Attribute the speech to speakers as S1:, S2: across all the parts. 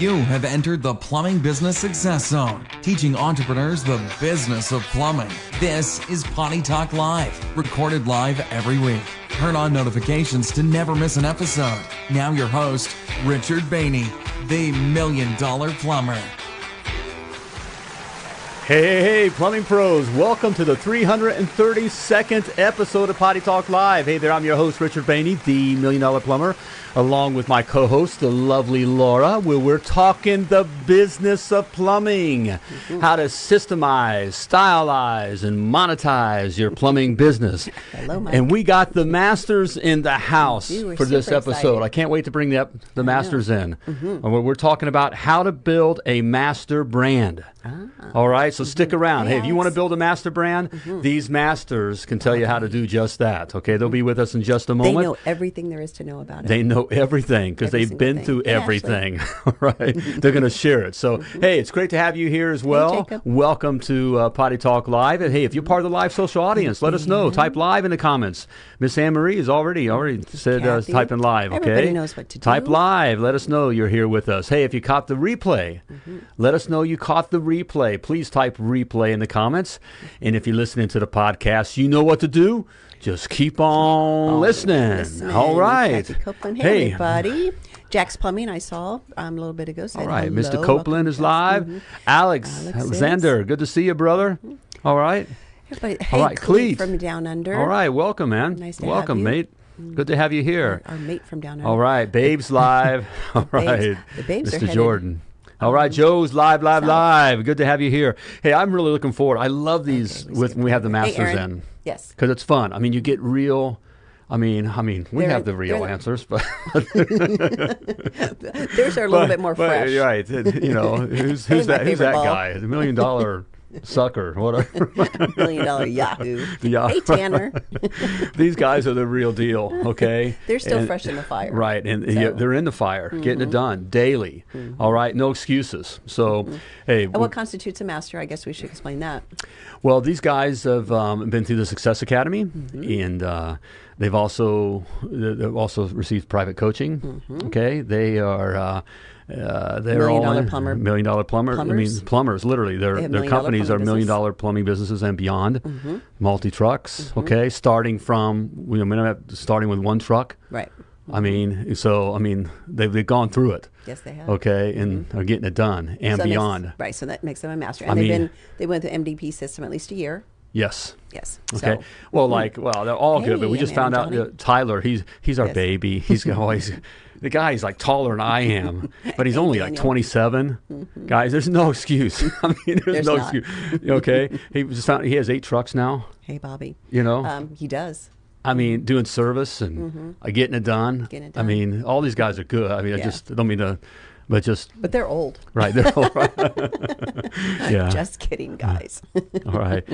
S1: You have entered the Plumbing Business Success Zone, teaching entrepreneurs the business of plumbing. This is Potty Talk Live, recorded live every week. Turn on notifications to never miss an episode. Now, your host, Richard Bainey, the Million Dollar Plumber.
S2: Hey, hey, hey, plumbing pros, welcome to the 332nd episode of Potty Talk Live. Hey there, I'm your host, Richard Bainey, the Million Dollar Plumber, along with my co host, the lovely Laura, where we're talking the business of plumbing, mm-hmm. how to systemize, stylize, and monetize your plumbing business.
S3: Hello, Mike.
S2: And we got the masters in the house for this episode.
S3: Excited.
S2: I can't wait to bring the, the masters in. Mm-hmm. We're talking about how to build a master brand. Ah. All right, so mm-hmm. stick around. Hey, if you want to build a master brand, mm-hmm. these masters can tell you how to do just that. Okay, they'll be with us in just a moment.
S3: They know everything there is to know about it.
S2: They know everything because they've been thing. through yeah, everything. right, they're going to share it. So, mm-hmm. hey, it's great to have you here as well.
S3: Hey,
S2: Welcome to uh, Potty Talk Live. And hey, if you're part of the live social audience, let us know. Type live in the comments. Miss Anne Marie has already already said uh, type in live. Okay,
S3: everybody knows what to do.
S2: Type live. Let us know you're here with us. Hey, if you caught the replay, mm-hmm. let us know you caught the replay. Please type replay in the comments. And if you're listening to the podcast, you know what to do. Just keep on oh, listening. listening. All right.
S3: Copeland. Hey, hey, everybody. Jack's Plumbing, I saw um, a little bit ago.
S2: All right.
S3: Hello.
S2: Mr. Copeland is live. Mm-hmm. Alex, Alex Alexander, good to see you, brother. Mm-hmm. All right.
S3: Hey,
S2: All right,
S3: Cleet from down under.
S2: All right, welcome, man.
S3: Nice to
S2: welcome,
S3: have you.
S2: mate. Mm-hmm. Good to have you here.
S3: Our, our mate from down under.
S2: All right, Babes live. All right,
S3: babes. the babes
S2: Mr. Jordan. All right, Joe's live, live, live. Good to have you here. Hey, I'm really looking forward. I love these okay, with when we have the masters
S3: hey,
S2: in.
S3: Yes,
S2: because it's fun. I mean, you get real. I mean, I mean, we they're, have the real answers, but
S3: theirs are a little
S2: but,
S3: bit more
S2: but,
S3: fresh.
S2: Right? You know, who's, who's that? Who's that ball. guy? The million dollar sucker, whatever.
S3: Million dollar Yahoo.
S2: Yeah.
S3: Hey, Tanner.
S2: These guys are the real deal, okay?
S3: they're still
S2: and,
S3: fresh in the fire.
S2: Right, and so. yeah, they're in the fire, mm-hmm. getting it done daily. Mm-hmm. All right, no excuses. So, mm-hmm. hey.
S3: And what constitutes a master? I guess we should explain that.
S2: Well, these guys have um, been through the Success Academy,
S3: Mm-hmm.
S2: and uh, they've also they've also received private coaching.
S3: Mm-hmm.
S2: Okay, they are. Uh, uh, they're
S3: million
S2: all
S3: dollar
S2: in,
S3: plumber.
S2: million dollar plumber.
S3: Plumbers?
S2: I mean, plumbers. Literally, their their companies are million dollar plumbing businesses and beyond.
S3: Mm-hmm.
S2: Multi trucks.
S3: Mm-hmm.
S2: Okay, starting from we I mean, starting with one truck.
S3: Right.
S2: I mean, so I mean, they've, they've gone through it.
S3: Yes, they have.
S2: Okay, and
S3: Mm-hmm.
S2: are getting it done and
S3: So
S2: beyond.
S3: makes- right. So that makes them a master. And
S2: I
S3: they've
S2: mean-
S3: been they went through MDP system at least a year.
S2: Yes.
S3: Yes.
S2: Okay.
S3: So,
S2: well, like, well, they're all good, but we just
S3: I
S2: found out. Tyler, he's he's our
S3: Yes.
S2: baby. He's always the guy. He's like taller than I am, but he's only like
S3: Daniel.
S2: 27. Guys, there's no excuse. I mean, there's,
S3: There's
S2: no
S3: not.
S2: excuse. Okay. he just found he has eight trucks now.
S3: hey, Bobby.
S2: You know,
S3: Um, he does.
S2: I mean, doing service and uh, getting it done.
S3: Mm-hmm. Getting it done.
S2: I mean, all these guys are good. I mean, I
S3: Yeah.
S2: just don't mean to, but just
S3: But they're old.
S2: right. They're right. yeah.
S3: Just kidding, guys.
S2: all right.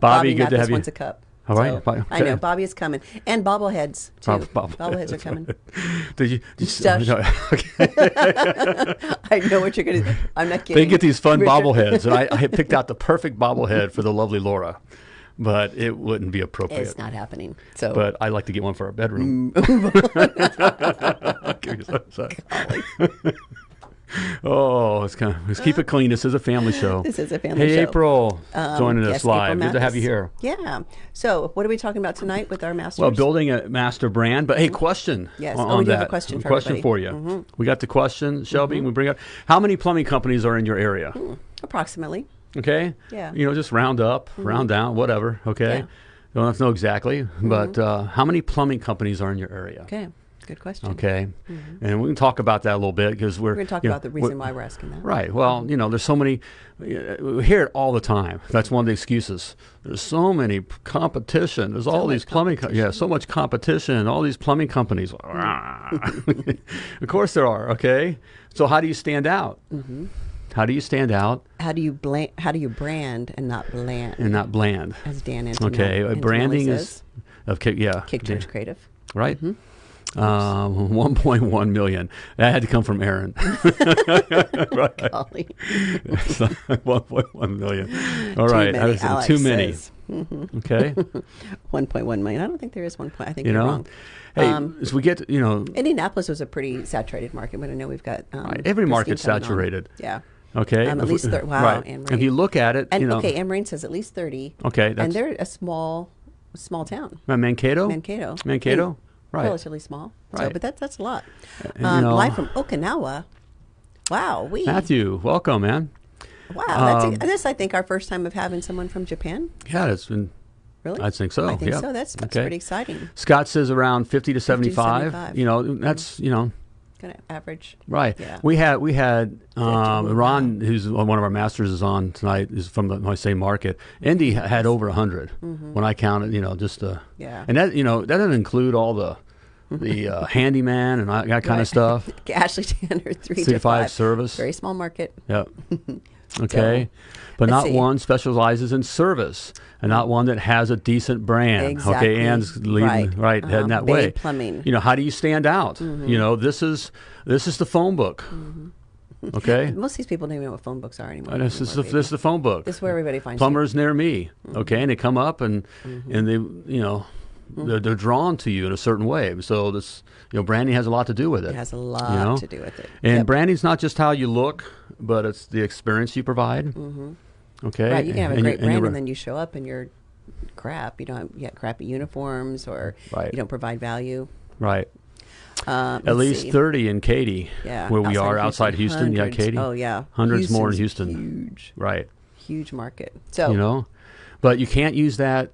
S2: Bobby, good
S3: not
S2: to have you.
S3: once a cup.
S2: All right.
S3: So, I know Bobby is coming, and bobbleheads too.
S2: Bob- bob-
S3: bobbleheads are coming.
S2: Did you? Did you
S3: Stuff.
S2: no, okay.
S3: I know what you're gonna. do. I'm not kidding.
S2: They get these fun
S3: Richard-
S2: bobbleheads, and I, I picked out the perfect bobblehead for the lovely Laura, but it wouldn't be appropriate.
S3: It's not happening. So,
S2: But I'd like to get one for our bedroom. Mm. Okay, so- so- oh, let's kind of let's keep it clean. This is a family show.
S3: This is a family
S2: hey,
S3: show.
S2: April,
S3: um,
S2: joining us
S3: yes,
S2: live.
S3: April
S2: Good to have you here.
S3: Yeah. So, what are we talking about tonight with our master?
S2: Well, building a master brand, but hey, question.
S3: Yes.
S2: On,
S3: Oh, we do have a
S2: that.
S3: question for
S2: question
S3: everybody. Mm-hmm.
S2: for you. We got the question, Shelby. We bring up how many plumbing companies are in your area?
S3: approximately.
S2: Okay.
S3: Yeah.
S2: You know, just round up, round down, whatever. Okay.
S3: Yeah.
S2: Don't have to know exactly, but uh, how many plumbing companies are in your area?
S3: Okay. Good question.
S2: Okay. And we can talk about that a little bit because we're
S3: We're going to talk
S2: you know,
S3: about the reason why we're asking that.
S2: Right. Well, you know, there's so many. We hear it all the time. That's one of the excuses. There's so many competition. There's all these plumbing. Co- yeah, so much competition. All these plumbing companies. Of course there are. Okay. So how do you stand out?
S3: Mm-hmm.
S2: How do you stand out
S3: How do you bland? How do you brand and not bland?
S2: and not bland?
S3: As Dan Antonelli,
S2: Okay. uh,
S3: Antonelli
S2: branding
S3: says,
S2: is of. Yeah.
S3: KickCharge Creative.
S2: Right. Um, 1.1 million. That had to come from Aaron. right.
S3: Golly.
S2: It's 1.1 million. All
S3: Too
S2: right.
S3: many,
S2: I was- too many.
S3: says.
S2: Okay,
S3: 1.1 million. I don't think there is one point. I think
S2: you
S3: you're
S2: know.
S3: wrong.
S2: Hey,
S3: Um,
S2: as we get, you know,
S3: Indianapolis was a pretty saturated market, but I know we've got um,
S2: Right, every market's
S3: coming on.
S2: saturated.
S3: Yeah.
S2: okay,
S3: Um, at
S2: if we-
S3: least thir- wow,
S2: right.
S3: Anne
S2: If you look at it,
S3: And
S2: you know,
S3: okay, Anne Marie says at least 30.
S2: Okay,
S3: and they're a small, small town.
S2: Uh, Mankato,
S3: Mankato.
S2: Mankato, right?
S3: Relatively small. So,
S2: Right.
S3: but that's that's a lot.
S2: And, you
S3: Um,
S2: know-
S3: live from Okinawa. Wow, we
S2: Matthew, welcome, man.
S3: Wow, that's
S2: Um,
S3: this I think our first time of having someone from Japan.
S2: Yeah, it's been.
S3: Really?
S2: I think so.
S3: I think
S2: yeah.
S3: so. That's, that's
S2: Okay.
S3: pretty exciting.
S2: Scott says around fifty to seventy-five.
S3: 75.
S2: You know, that's you know.
S3: Kind of average.
S2: Right.
S3: Yeah.
S2: We had we had um. Ron, who's one of our masters, is on tonight. Is from the my same market. Indy ha- had over 100 when I counted. You know, just uh,
S3: Mm-hmm. Yeah.
S2: and that you know that doesn't include all the the uh, handyman and that kind of stuff.
S3: Ashley Tanner, three
S2: Three
S3: to
S2: five
S3: five.
S2: service.
S3: Very small market.
S2: Yep. Okay. But
S3: let's
S2: not
S3: see.
S2: one specializes in service and not one that has a decent brand.
S3: Exactly.
S2: Okay. Ann's leading
S3: Right.
S2: right, heading
S3: Um,
S2: that
S3: Bay
S2: way.
S3: Plumbing.
S2: You know, how do you stand out? Mm-hmm. You know, this is this is the phone book. Mm-hmm. Okay.
S3: Most of these people don't even know what phone books are anymore.
S2: And this is the this is the phone book.
S3: This is where everybody finds you.
S2: Plumbers near me.
S3: Mm-hmm.
S2: Okay, and they come up and mm-hmm. and they you know they're, they're drawn to you in a certain way. So this you know branding has a lot to do with it.
S3: It has a lot
S2: you know?
S3: to do with it.
S2: And
S3: Yep.
S2: branding's not just how you look, but it's the experience you provide. Okay,
S3: Right, you can have a
S2: And
S3: great
S2: you- and
S3: brand and then you show up and you're crap. You don't have, you got crappy uniforms or
S2: Right.
S3: you don't provide value.
S2: right.
S3: Um,
S2: At least
S3: see.
S2: thirty in Katy,
S3: Yeah,
S2: where we are
S3: of
S2: outside Houston. Yeah,
S3: Hundreds.
S2: Katy.
S3: Oh yeah,
S2: hundreds more in Houston.
S3: Huge,
S2: Right.
S3: huge market. So
S2: You know, but you can't use that.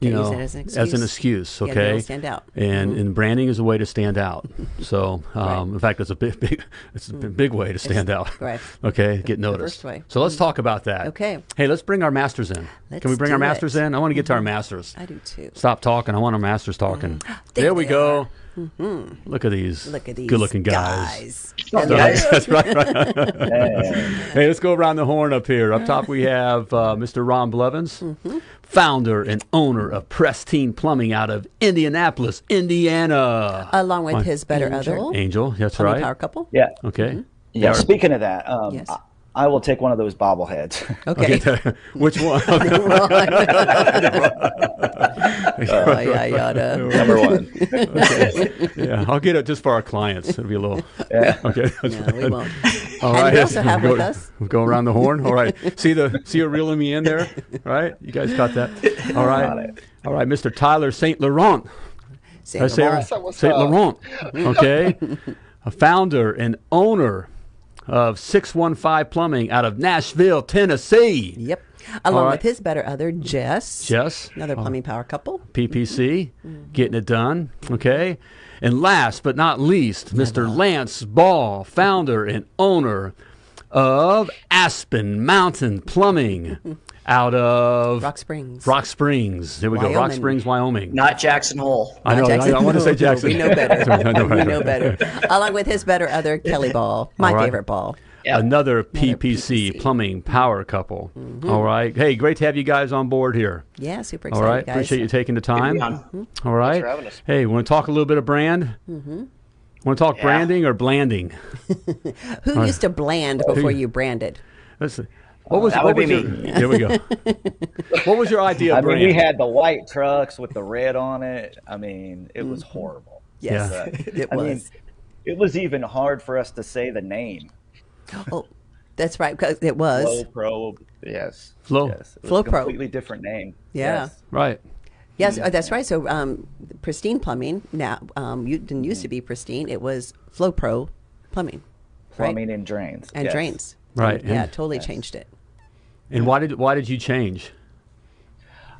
S2: You know,
S3: use that as an excuse.
S2: excuse.
S3: Yeah, you
S2: Okay,
S3: don't stand out.
S2: and
S3: Mhm.
S2: and branding is a way to stand out. So, um,
S3: Right.
S2: in fact, it's a big, big, it's a b- big way to stand out.
S3: right.
S2: Okay, get noticed.
S3: first way.
S2: So let's talk about that.
S3: Okay.
S2: Hey, let's bring our masters in.
S3: Let's
S2: Can we bring our masters
S3: it.
S2: in? I want to get to our masters.
S3: I do too.
S2: Stop talking. I want our masters talking.
S3: There
S2: there we
S3: they
S2: go. Look at these.
S3: Look at these
S2: good-looking guys.
S3: guys.
S2: That's right. right.
S4: Hey.
S2: hey, let's go around the horn up here. Up top, we have uh, Mr. Ron Blevins,
S3: Mm-hmm.
S2: Founder and owner of Pristine Plumbing out of Indianapolis, Indiana.
S3: Along with
S2: Uh,
S3: his better
S2: Angel.
S3: other
S2: Angel, that's right.
S3: power couple.
S4: Yeah.
S2: Okay.
S4: Yeah. Speaking of that, um,
S3: Yes.
S4: I, I will take one of those bobbleheads.
S3: Okay.
S2: Which one?
S3: yeah, yada.
S4: Number one.
S2: yeah, I'll get it just for our clients. It'll be a little.
S4: Yeah.
S2: Okay. that's
S3: No,
S2: fine.
S3: we won't.
S2: All
S3: And we also have
S2: go,
S3: with us-
S2: Go around the horn. All right. See the see you reeling me in there. Right. You guys got that. All right. All right, Mr. Tyler Saint Laurent.
S3: Say
S2: Did I say it
S3: Laurent.
S2: Saint Laurent. Okay. a founder and owner of 615 Plumbing out of Nashville, Tennessee.
S3: Yep. Along
S2: right.
S3: with his better other, Jess.
S2: Jess.
S3: Another plumbing power couple.
S2: PPC, mm-hmm. getting it done. Okay. And last but not least, Mr. Lance Ball, founder and owner of Aspen Mountain Plumbing out of
S3: Rock Springs.
S2: Rock Springs. There we go. Rock Springs, Wyoming.
S5: Not Jackson Hole.
S2: I know.
S3: Jackson.
S2: I, I want to say
S3: No,
S2: Jackson.
S3: We know better.
S2: I know,
S3: we know better. Along with his better other, Kelly Ball. My
S2: All right.
S3: favorite ball.
S5: Yeah.
S2: Another PPC,
S3: PPC.
S2: plumbing power couple.
S3: Mm-hmm.
S2: All right. Hey, great to have you guys on board here.
S3: Yeah, super excited,
S2: right.
S3: guys.
S2: Appreciate you taking the time.
S5: on.
S2: All right.
S5: for us.
S2: Hey, want to talk a little bit of brand? Mm-hmm. Want to talk
S5: Yeah.
S2: branding or blanding?
S3: Who used to bland before you branded?
S2: Let's see. What was
S5: that
S2: what
S5: would
S2: was
S5: be
S2: your,
S5: me.
S2: There we go. what was your idea
S4: I
S2: of
S4: mean,
S2: brand?
S4: we had the white trucks with the red on it. I mean, it was horrible.
S3: Yes,
S2: Yeah.
S4: But,
S3: it
S4: I
S3: was.
S4: mean, it was even hard for us to say the name.
S3: oh, that's right, because it was.
S4: Flow Pro. Yes.
S2: Flow.
S4: Yes. It was
S3: Flow
S4: a
S3: Pro.
S4: completely different name.
S3: Yeah.
S4: Yes.
S2: right.
S3: Yes, uh, that's right. So, um, Pristine Plumbing now um, you didn't used to be Pristine. It was Flow Pro Plumbing, right?
S4: Plumbing and drains.
S3: and
S4: yes.
S3: drains.
S2: Right,
S3: Yeah,
S2: and-
S3: totally changed it.
S2: And why did why did you change?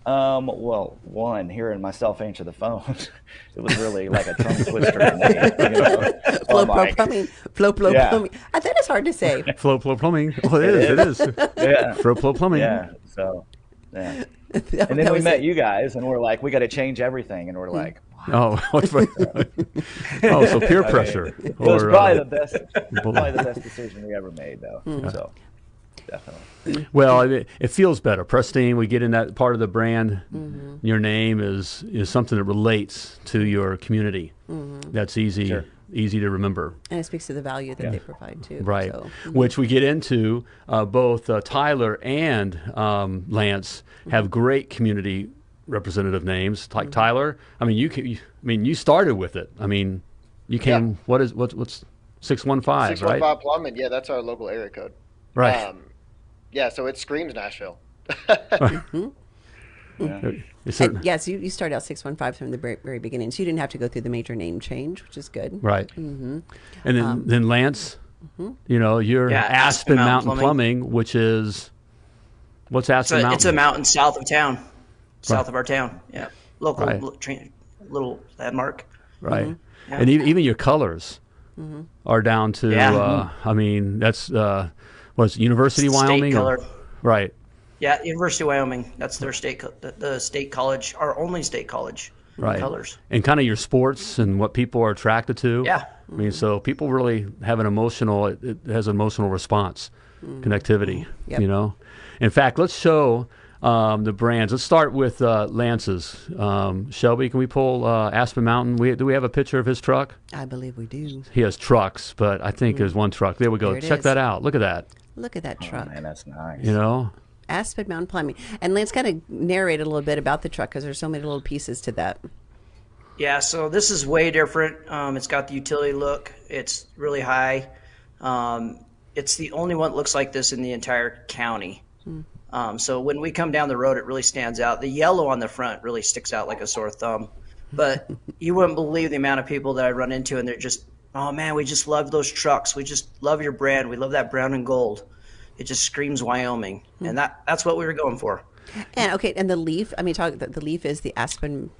S4: Um, well, one, hearing myself answer the phone, it was really like a tongue twister to. You know? So
S3: Flow
S4: I'm
S3: Pro
S4: like,
S3: Plumbing. Flow Pro
S4: Yeah.
S3: Plumbing. I think it's hard to say.
S2: Flow Flow Plumbing. Oh, it is. It is.
S4: Yeah.
S2: Flow Flow Plumbing.
S4: Yeah. So, yeah.
S3: That-
S4: And then we met
S3: it.
S4: you guys, and we're like, we got to change everything, and we're like,
S2: Oh, oh, so peer pressure.
S4: it was
S2: or,
S4: probably
S2: uh,
S4: the best, probably the best decision we ever made, though.
S3: Hmm.
S4: So, definitely.
S2: Well, it, it feels better. Pristine, we get in that part of the brand.
S3: Mm-hmm.
S2: Your name is is something that relates to your community.
S3: Mm-hmm.
S2: That's easy.
S4: Sure.
S2: easy to remember.
S3: And it speaks to the value that they provide too.
S2: Right,
S3: So,
S2: which we get into. Uh, both uh, Tyler and um, Lance have great community representative names. Like Tyler, I mean, you, can, you, I mean, you started with it. I mean, you came. What is what's what's six one five,
S5: Six one
S2: right?
S5: five plumbing. Yeah, that's our local area code.
S2: Right.
S5: Um, yeah, so it screams Nashville.
S2: It's a-
S3: and yes, you, you started out six one five from the very, very beginning, so you didn't have to go through the major name change, which is good.
S2: Right.
S3: Mm-hmm.
S2: And then,
S3: Um,
S2: then Lance,
S3: mm-hmm.
S2: you know, you're
S6: Yeah,
S2: Aspen,
S6: Aspen
S2: Mountain,
S6: Mountain
S2: Plumbing. which is what's
S6: It's
S2: Aspen
S6: a,
S2: Mountain?
S6: it's a mountain south of town, south of our town. Yeah, local
S2: Right.
S6: li- tra- little landmark.
S2: right?
S6: Yeah.
S2: And even, even your colors are down to.
S6: Yeah.
S2: Uh, I mean, that's uh, was University of
S6: State
S2: Wyoming, or- right?
S6: Yeah, University of Wyoming. That's their state, the, the state college, our only state college
S2: Right.
S6: colors.
S2: And kind of your sports and what people are attracted to.
S6: Yeah.
S2: I mean, so people really have an emotional. It, it has an emotional response, connectivity.
S3: Yep.
S2: You know. In fact, let's show. Um, the brands. Let's start with uh, Lance's. Um, Shelby, can we pull uh, Aspen Mountain? We, do we have a picture of his truck?
S3: I believe we do.
S2: He has trucks, but I think there's one truck. There we go.
S3: There
S2: Check
S3: is.
S2: that out. Look at that.
S3: Look at that
S4: Oh,
S3: truck.
S4: man, that's nice.
S2: You know,
S3: Aspen Mountain Plumbing. And Lance kind of narrated a little bit about the truck because there's so many little pieces to that.
S6: Yeah, so this is way different. Um, it's got the utility look. It's really high. Um, it's the only one that looks like this in the entire county. Um, so when we come down the road, it really stands out. The yellow on the front really sticks out like a sore thumb. But you wouldn't believe the amount of people that I run into, and they're just, oh man, we just love those trucks. We just love your brand. We love that brown and gold. It just screams Wyoming, and that that's what we were going for.
S3: And okay, and the leaf. I mean, talk. The, the leaf is the Aspen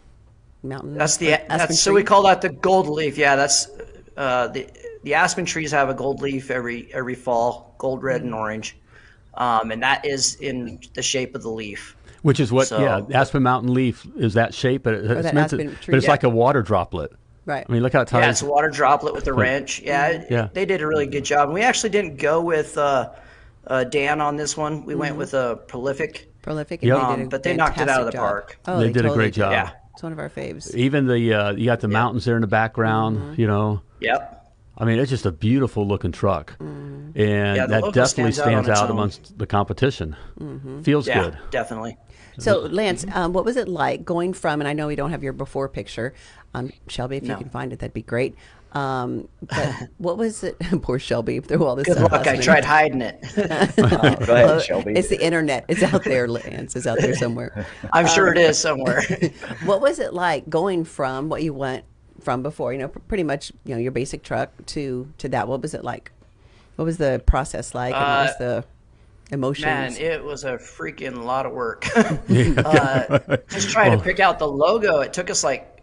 S3: Mountain.
S6: That's the
S3: Aspen
S6: that's so we call that the gold leaf. Yeah, that's uh, the the aspen trees have a gold leaf every every fall, gold, red, and orange, um, and that is in the shape of the leaf.
S2: which is what?
S6: So-
S2: yeah, Aspen Mountain leaf is that shape, but it- it's meant to,
S3: tree,
S2: but it's
S3: yeah.
S2: like a water droplet.
S3: Right.
S2: I mean, look how it ties.
S6: Yeah, it's a water droplet with a wrench. Yeah,
S2: Yeah.
S6: they did a really good job. And we actually didn't go with uh, uh, Dan on this one. We went with a prolific.
S3: prolific.
S2: Yep.
S3: And they
S6: Um,
S3: did a
S6: but they knocked it out of the
S3: job.
S6: park.
S3: Oh,
S2: They did a
S3: totally
S2: great job.
S6: Yeah.
S3: It's one of our faves.
S2: Even the uh, you got the mountains there in the background.
S3: Mm-hmm.
S2: You know,
S6: Yep.
S2: I mean, it's just a beautiful looking truck, and
S6: Yeah,
S2: that definitely
S6: stands out
S2: stands
S6: its
S2: out amongst the competition.
S3: Mm-hmm.
S2: Feels
S6: Yeah,
S2: good.
S6: definitely.
S3: So, Lance, um, what was it like going from? And I know we don't have your before picture, um, Shelby. If you can find it, that'd be great. Um, but what was it? Poor Shelby through all this.
S6: Good luck. I tried hiding it.
S4: Go ahead, Shelby.
S3: It's the internet. It's out there, Lance. It's out there somewhere.
S6: I'm sure it is somewhere.
S3: what was it like going from what you went from before? You know, pr- pretty much, you know, your basic truck to to that. What was it like? What was the process like? and what was the emotions?
S6: Man, it was a freaking lot of work. uh, just trying to pick out the logo. It took us like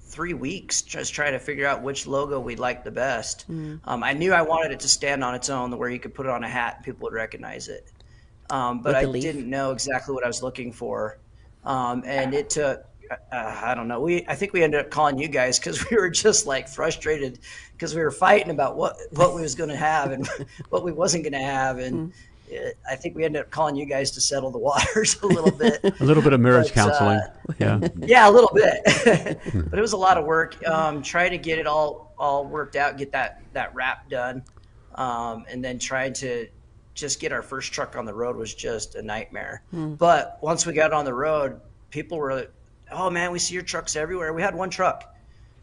S6: three weeks just trying to figure out which logo we liked the best. Um, I knew I wanted it to stand on its own, where you could put it on a hat and people would recognize it. Um, but I
S3: leaf?
S6: didn't know exactly what I was looking for, um, and it took. Uh, I don't know. We I think we ended up calling you guys because we were just like frustrated because we were fighting about what what we was going to have and what we wasn't going to have, and
S3: Mm.
S6: Uh, I think we ended up calling you guys to settle the waters a little bit.
S2: A little bit of marriage
S6: But, uh,
S2: counseling. yeah.
S6: yeah, a little bit, but it was a lot of work. Um, trying to get it all all worked out, get that that wrap done, um, and then trying to just get our first truck on the road was just a nightmare. But once we got on the road, people were, "Oh man, we see your trucks everywhere." We had one truck.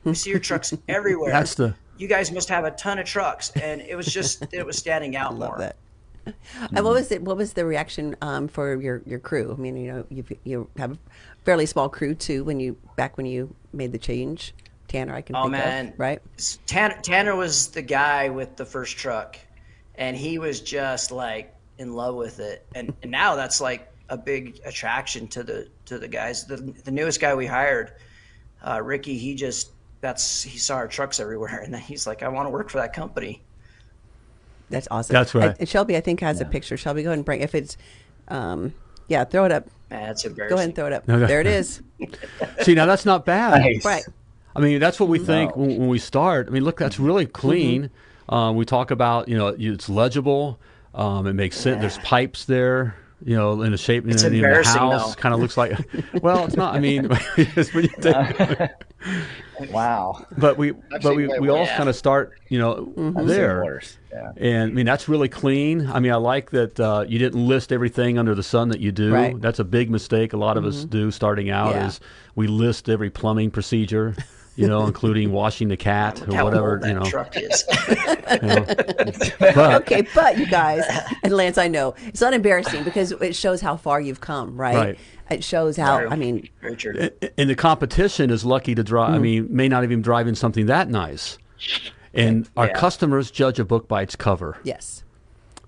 S6: We see your trucks everywhere.
S2: That's the-
S6: You guys must have a ton of trucks, and it was just it was standing out
S3: love
S6: more.
S3: that. And what was it? What was the reaction um, for your, your crew? I mean, you know, you you have a fairly small crew too. When you back when you made the change, Tanner, I can
S6: Oh, man.
S3: of, right?
S6: Tanner, Tanner was the guy with the first truck, and he was just like in love with it. And, and now that's like a big attraction to the to the guys. The the newest guy we hired, uh, Ricky, he just that's he saw our trucks everywhere, and then he's like, I want to work for that company.
S3: That's awesome.
S2: That's right.
S3: I- Shelby, I think has a picture. Shelby, go ahead and bring if it's, um, yeah, throw it up.
S6: That's embarrassing.
S3: Go ahead and throw it up.
S2: no.
S3: There it is.
S2: See, now that's not bad.
S4: Nice.
S3: Right.
S2: I mean, that's what we think when, when we start. I mean, look, that's really clean. Um, we talk about, you know, it's legible. Um, it makes sense. There's pipes there, you know, in the shape.
S6: It's
S2: you know, the house kind of looks like. Well, it's not. I mean, it's when you think-
S4: Wow.
S2: but we but we, we all
S5: worse.
S2: kind of start you know there
S4: Yeah.
S2: and I mean that's really clean. I mean I like that uh, you didn't list everything under the sun that you do.
S3: Right.
S2: That's a big mistake a lot of us do starting out
S3: Yeah.
S2: is we list every plumbing procedure, you know, including washing the cat or
S6: How
S2: whatever,
S6: that
S2: you know.
S6: truck is.
S2: you know. But
S3: okay, but you guys and Lance, I know it's not embarrassing because it shows how far you've come, right?
S2: Right.
S3: It shows how. I mean,
S6: Very true.
S2: and the competition is lucky to drive. I
S3: Mm.
S2: mean, may not even drive in something that nice. And our customers judge a book by its cover.
S3: yes.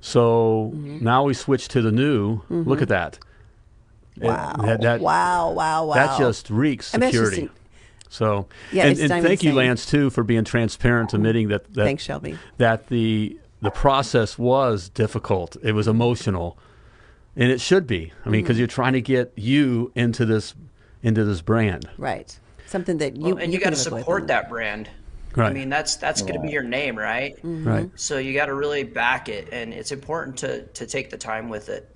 S2: So
S3: Mm-hmm.
S2: now we switch to the new. Look at that. It-
S3: Wow.
S2: that, that,
S3: wow. Wow. Wow.
S2: that just reeks
S3: I mean,
S2: so,
S3: Yeah,
S2: and, and thank you,
S3: saying-
S2: Lance, too, for being transparent, admitting that, that
S3: Thanks, Shelby.
S2: that the the process was difficult. It was emotional, and it should be. I mean,
S3: Mm-hmm.
S2: because you're trying to get you into this into this brand.
S3: Right. Something that you
S6: Well, and you, got to support that brand.
S2: Right.
S6: I mean, that's that's going to be your name, right?
S3: Mm-hmm.
S2: Right.
S6: So you got to really back it, and it's important to to take the time with it.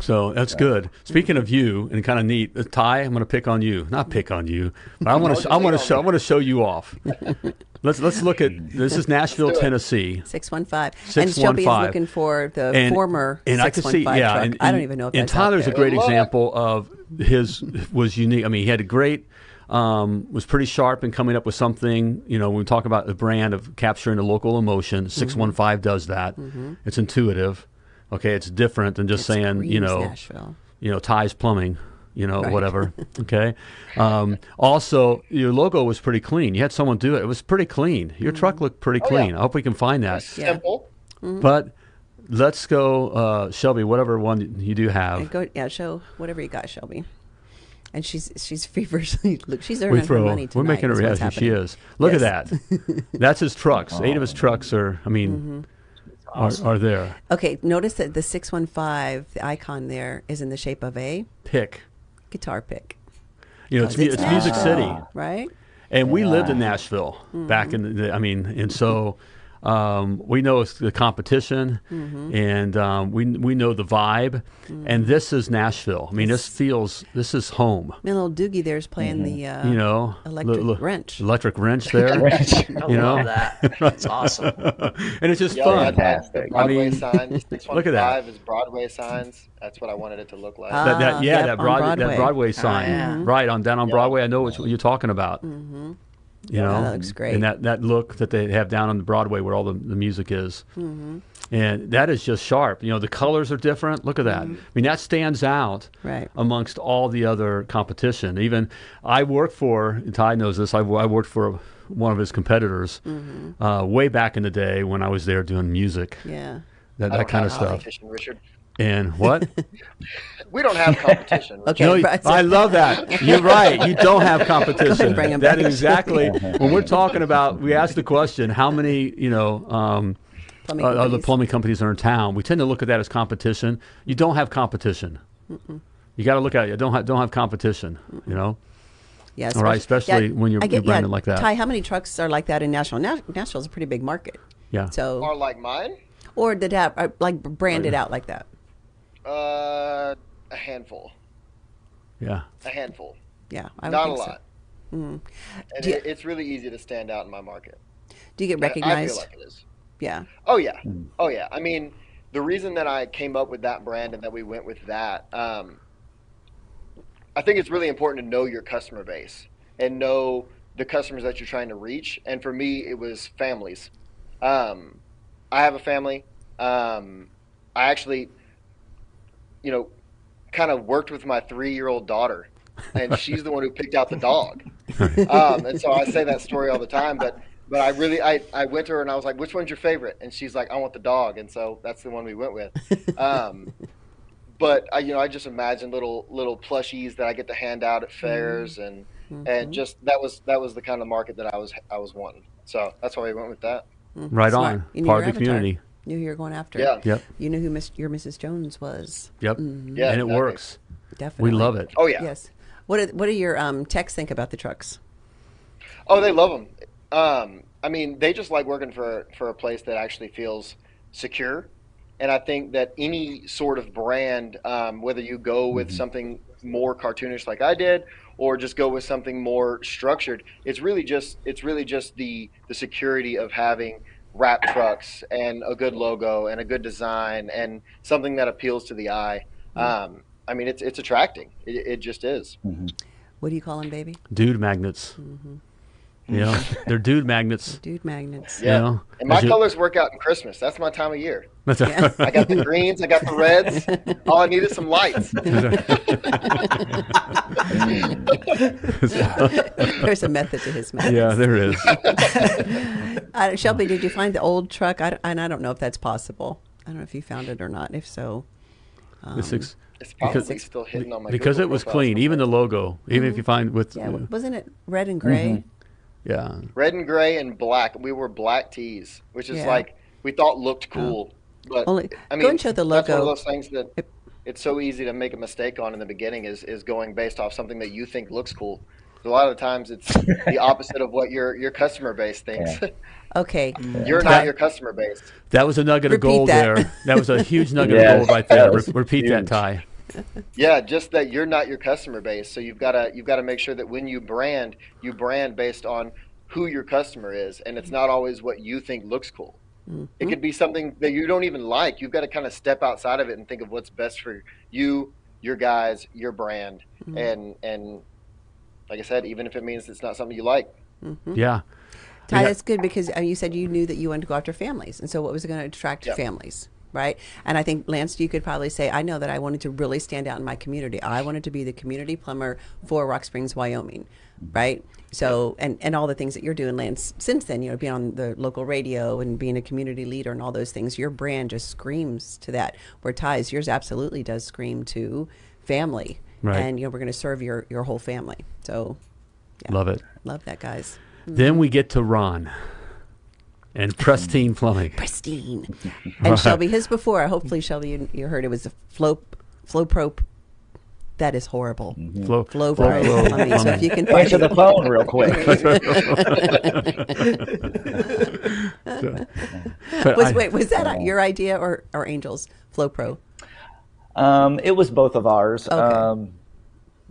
S2: So that's good. Speaking of you, and kind of neat, uh, Ty, I'm going to pick on you. Not pick on you, but I want to. I want to show. I want to show you off. let's let's look at this. Is Nashville. Tennessee.
S3: 615. And Shelby is
S2: 615.
S3: looking for the
S2: and,
S3: former
S2: and I can see,
S3: 615
S2: yeah,
S3: truck.
S2: and,
S3: I don't even know if
S2: and
S3: that's
S2: Tyler's a great example of his was unique. I mean, he had a great, um, was pretty sharp in coming up with something. You know, when we talk about the brand of capturing the local emotion,
S3: Mm-hmm.
S2: six one five does that. It's intuitive. Okay, it's different than just
S3: It
S2: saying you know
S3: Nashville.
S2: you know, Ty's Plumbing, you know,
S3: Right.
S2: whatever. Okay. Um, also, your logo was pretty clean. You had someone do it. It was pretty clean. Your
S3: Mm-hmm.
S2: truck looked pretty
S5: Oh, yeah.
S2: clean. I hope we can find that.
S3: Yeah.
S5: Simple.
S2: But let's go, uh, Shelby, whatever one you do have.
S3: And go, yeah, show whatever you got, Shelby. And she's she's feverishly look. She's
S2: we
S3: earning her
S2: throw.
S3: money
S2: We're making her.
S3: is
S2: Yeah, she is. Look
S3: Yes.
S2: at that. That's his trucks. Eight of his trucks are. I mean,
S3: Mm-hmm.
S2: Are, are there.
S3: Okay, notice that the six one five, the icon there, is in the shape of a
S2: Pick.
S3: guitar pick.
S2: You know, it's,
S3: it's
S2: it's Music City.
S3: Right?
S2: And we lived in Nashville back mm-hmm. in the, I mean, and so um, we know it's the competition and um, we, we know the vibe. And this is Nashville. I mean, this feels, this is home.
S3: And little Doogie there's playing the uh,
S2: You know,
S3: electric
S2: li- li-
S3: wrench.
S2: Electric wrench there.
S6: I
S2: You know?
S6: that. That's awesome.
S2: and it's just
S5: Yeah,
S2: fun.
S5: yeah, that, the
S4: Fantastic.
S5: Broadway
S2: I mean,
S5: signs. This
S2: look at that.
S5: Is Broadway signs. That's what I wanted it to look like.
S3: Ah.
S2: That, that, yeah,
S3: yep,
S2: that
S3: on
S2: Broadway, that
S3: Broadway.
S2: Broadway sign,
S6: yeah.
S2: right on down on
S5: Yeah.
S2: Broadway. I know what you're talking about.
S3: Mm-hmm.
S2: You know,
S3: that looks great.
S2: And that, that look that they have down on the Broadway where all the, the music is,
S3: Mm-hmm.
S2: and that is just sharp. You know, the colors are different. Look at that. I mean, that stands out
S3: Mm-hmm. Right.
S2: amongst all the other competition. Even I worked for Ty knows this. I, I worked for one of his competitors
S3: Mm-hmm.
S2: uh, way back in the day when I was there doing music,
S3: Yeah.
S2: that, that kind of stuff.
S5: competition, Richard.
S2: And what?
S5: We don't have competition.
S3: Okay.
S2: No,
S3: right.
S2: I love that. You're right. You don't have competition.
S3: bring 'em
S2: That
S3: back.
S2: is exactly when we're talking about. We ask the question: How many, you know, um,
S3: Plumbing
S2: uh, other plumbing companies are in town? We tend to look at that as competition. You don't have competition. You got to look at it. You don't have don't have competition. You know.
S3: Yeah,
S2: All right, especially
S3: yeah,
S2: when you're-
S3: I
S2: you're branded like that.
S3: Ty, how many trucks are like that in Nashville? Nash- Nashville's a pretty big market.
S2: Yeah.
S3: So,
S5: Or like mine.
S3: or that have are, like branded out like that.
S5: Uh, a handful.
S2: yeah.
S5: A handful.
S3: Yeah, I would
S5: Not a
S3: think so.
S5: lot. And
S3: you-
S5: it, it's really easy to stand out in my market.
S3: Do you get
S5: I- I
S3: recognized?
S5: feel like it is.
S3: yeah.
S5: Oh yeah, oh yeah. I mean, the reason that I came up with that brand and that we went with that, um, I think it's really important to know your customer base and know the customers that you're trying to reach. And for me, it was families. Um, I have a family. Um, I actually, you know, kind of worked with my three-year-old daughter, and she's the one who picked out the dog. Um, and so I say that story all the time, but but I really I, I went to her and I was like, which one's your favorite? And she's like, I want the dog, and so that's the one we went with. Um, but I, you know, I just imagine little little plushies that I get to hand out at fairs, and and just that was that was the kind of market that I was I was wanting. So that's why we went with that.
S2: Right
S3: Smart.
S2: on.
S3: You
S2: Part of the
S3: avatar.
S2: community.
S3: Knew who you were going after.
S5: Yeah.
S2: Yep.
S3: You knew who Miss, your Mrs. Jones was.
S2: Yep.
S5: Yeah,
S2: and it
S5: exactly.
S2: works.
S3: Definitely.
S2: We love it.
S5: Oh yeah.
S3: Yes. What do, what do your um, techs think about the trucks?
S5: Oh, they love them. Um, I mean, they just like working for for a place that actually feels secure. And I think that any sort of brand, um, whether you go with something more cartoonish like I did, or just go with something more structured. It's really just it's really just the the security of having wrap trucks and a good logo and a good design and something that appeals to the eye. Mm-hmm. Um, I mean, it's it's attracting. It, it just is. Mm-hmm.
S3: What do you call them, baby?
S2: Dude magnets. Mm-hmm. You know, they're dude magnets.
S3: Dude magnets.
S5: Yeah.
S2: know,
S5: and my
S2: you-
S5: colors work out in Christmas. That's my time of year.
S2: That's
S3: Yeah.
S5: I got the greens, I got the reds. All I need is some lights.
S3: There's a method to his madness.
S2: yeah, there is.
S3: Uh, Shelby, did you find the old truck? I, and I don't know if that's possible. I don't know if you found it or not. If so,
S2: This ex-
S5: It's probably
S2: Because-
S5: still hidden on my
S2: because
S5: Google
S2: it was clean, even the
S5: somewhere.
S2: logo, even if you find with
S3: yeah,
S2: uh,
S3: wasn't it red and gray?
S2: yeah,
S5: red and gray and black. We were black tees, which is
S3: Yeah.
S5: like we thought looked cool. But
S3: Only-
S5: I
S3: go
S5: mean,
S3: and show the logo.
S5: That's one of those things that
S3: Yep.
S5: it's so easy to make a mistake on in the beginning. Is is going based off something that you think looks cool. A lot of times, it's the opposite of what your your customer base thinks.
S3: Okay.
S5: You're
S3: Ty-
S5: not your customer base.
S2: that was a nugget
S3: Repeat
S2: of gold
S3: that.
S2: there. That was a huge nugget
S4: Yes,
S2: of gold right there.
S4: that
S2: Re-
S4: was
S2: repeat that,
S4: huge.
S2: Ty.
S5: Yeah, just that you're not your customer base. So you've got to you've got to make sure that when you brand, you brand based on who your customer is, and it's not always what you think looks cool. It mm-hmm. could be something that you don't even like. You've got to kind of step outside of it and think of what's best for you, your guys, your brand, mm-hmm. and and like I said, even if it means it's not something you like,
S2: Yeah,
S3: Ty,
S2: Yeah.
S3: that's good because uh, you said you knew that you wanted to go after families, and so what was it going to attract
S5: Yep.
S3: families, right? And I think Lance, you could probably say, I know that I wanted to really stand out in my community. I wanted to be the community plumber for Rock Springs, Wyoming, right? So, and and all the things that you're doing, Lance, since then, you know, being on the local radio and being a community leader and all those things, your brand just screams to that. Where Ty's, yours absolutely does scream to family,
S2: Right.
S3: and you know, we're going to serve your your whole family. So, yeah.
S2: love it.
S3: love that, guys.
S2: Then mm-hmm. we get to Ron and Pristine Plumbing.
S3: pristine. And Shelby, his before, hopefully Shelby, you, you heard it was a flow, flow pro. That is horrible.
S2: Flow,
S3: Flow
S2: flow,
S3: pro.
S2: flow
S3: plumbing. So if you can find
S4: Answer the phone real quick.
S2: But
S3: was
S2: I-
S3: wait, was that oh. your idea or or Angels Flow Pro?
S4: Um, it was both of ours.
S3: Okay.
S4: Um,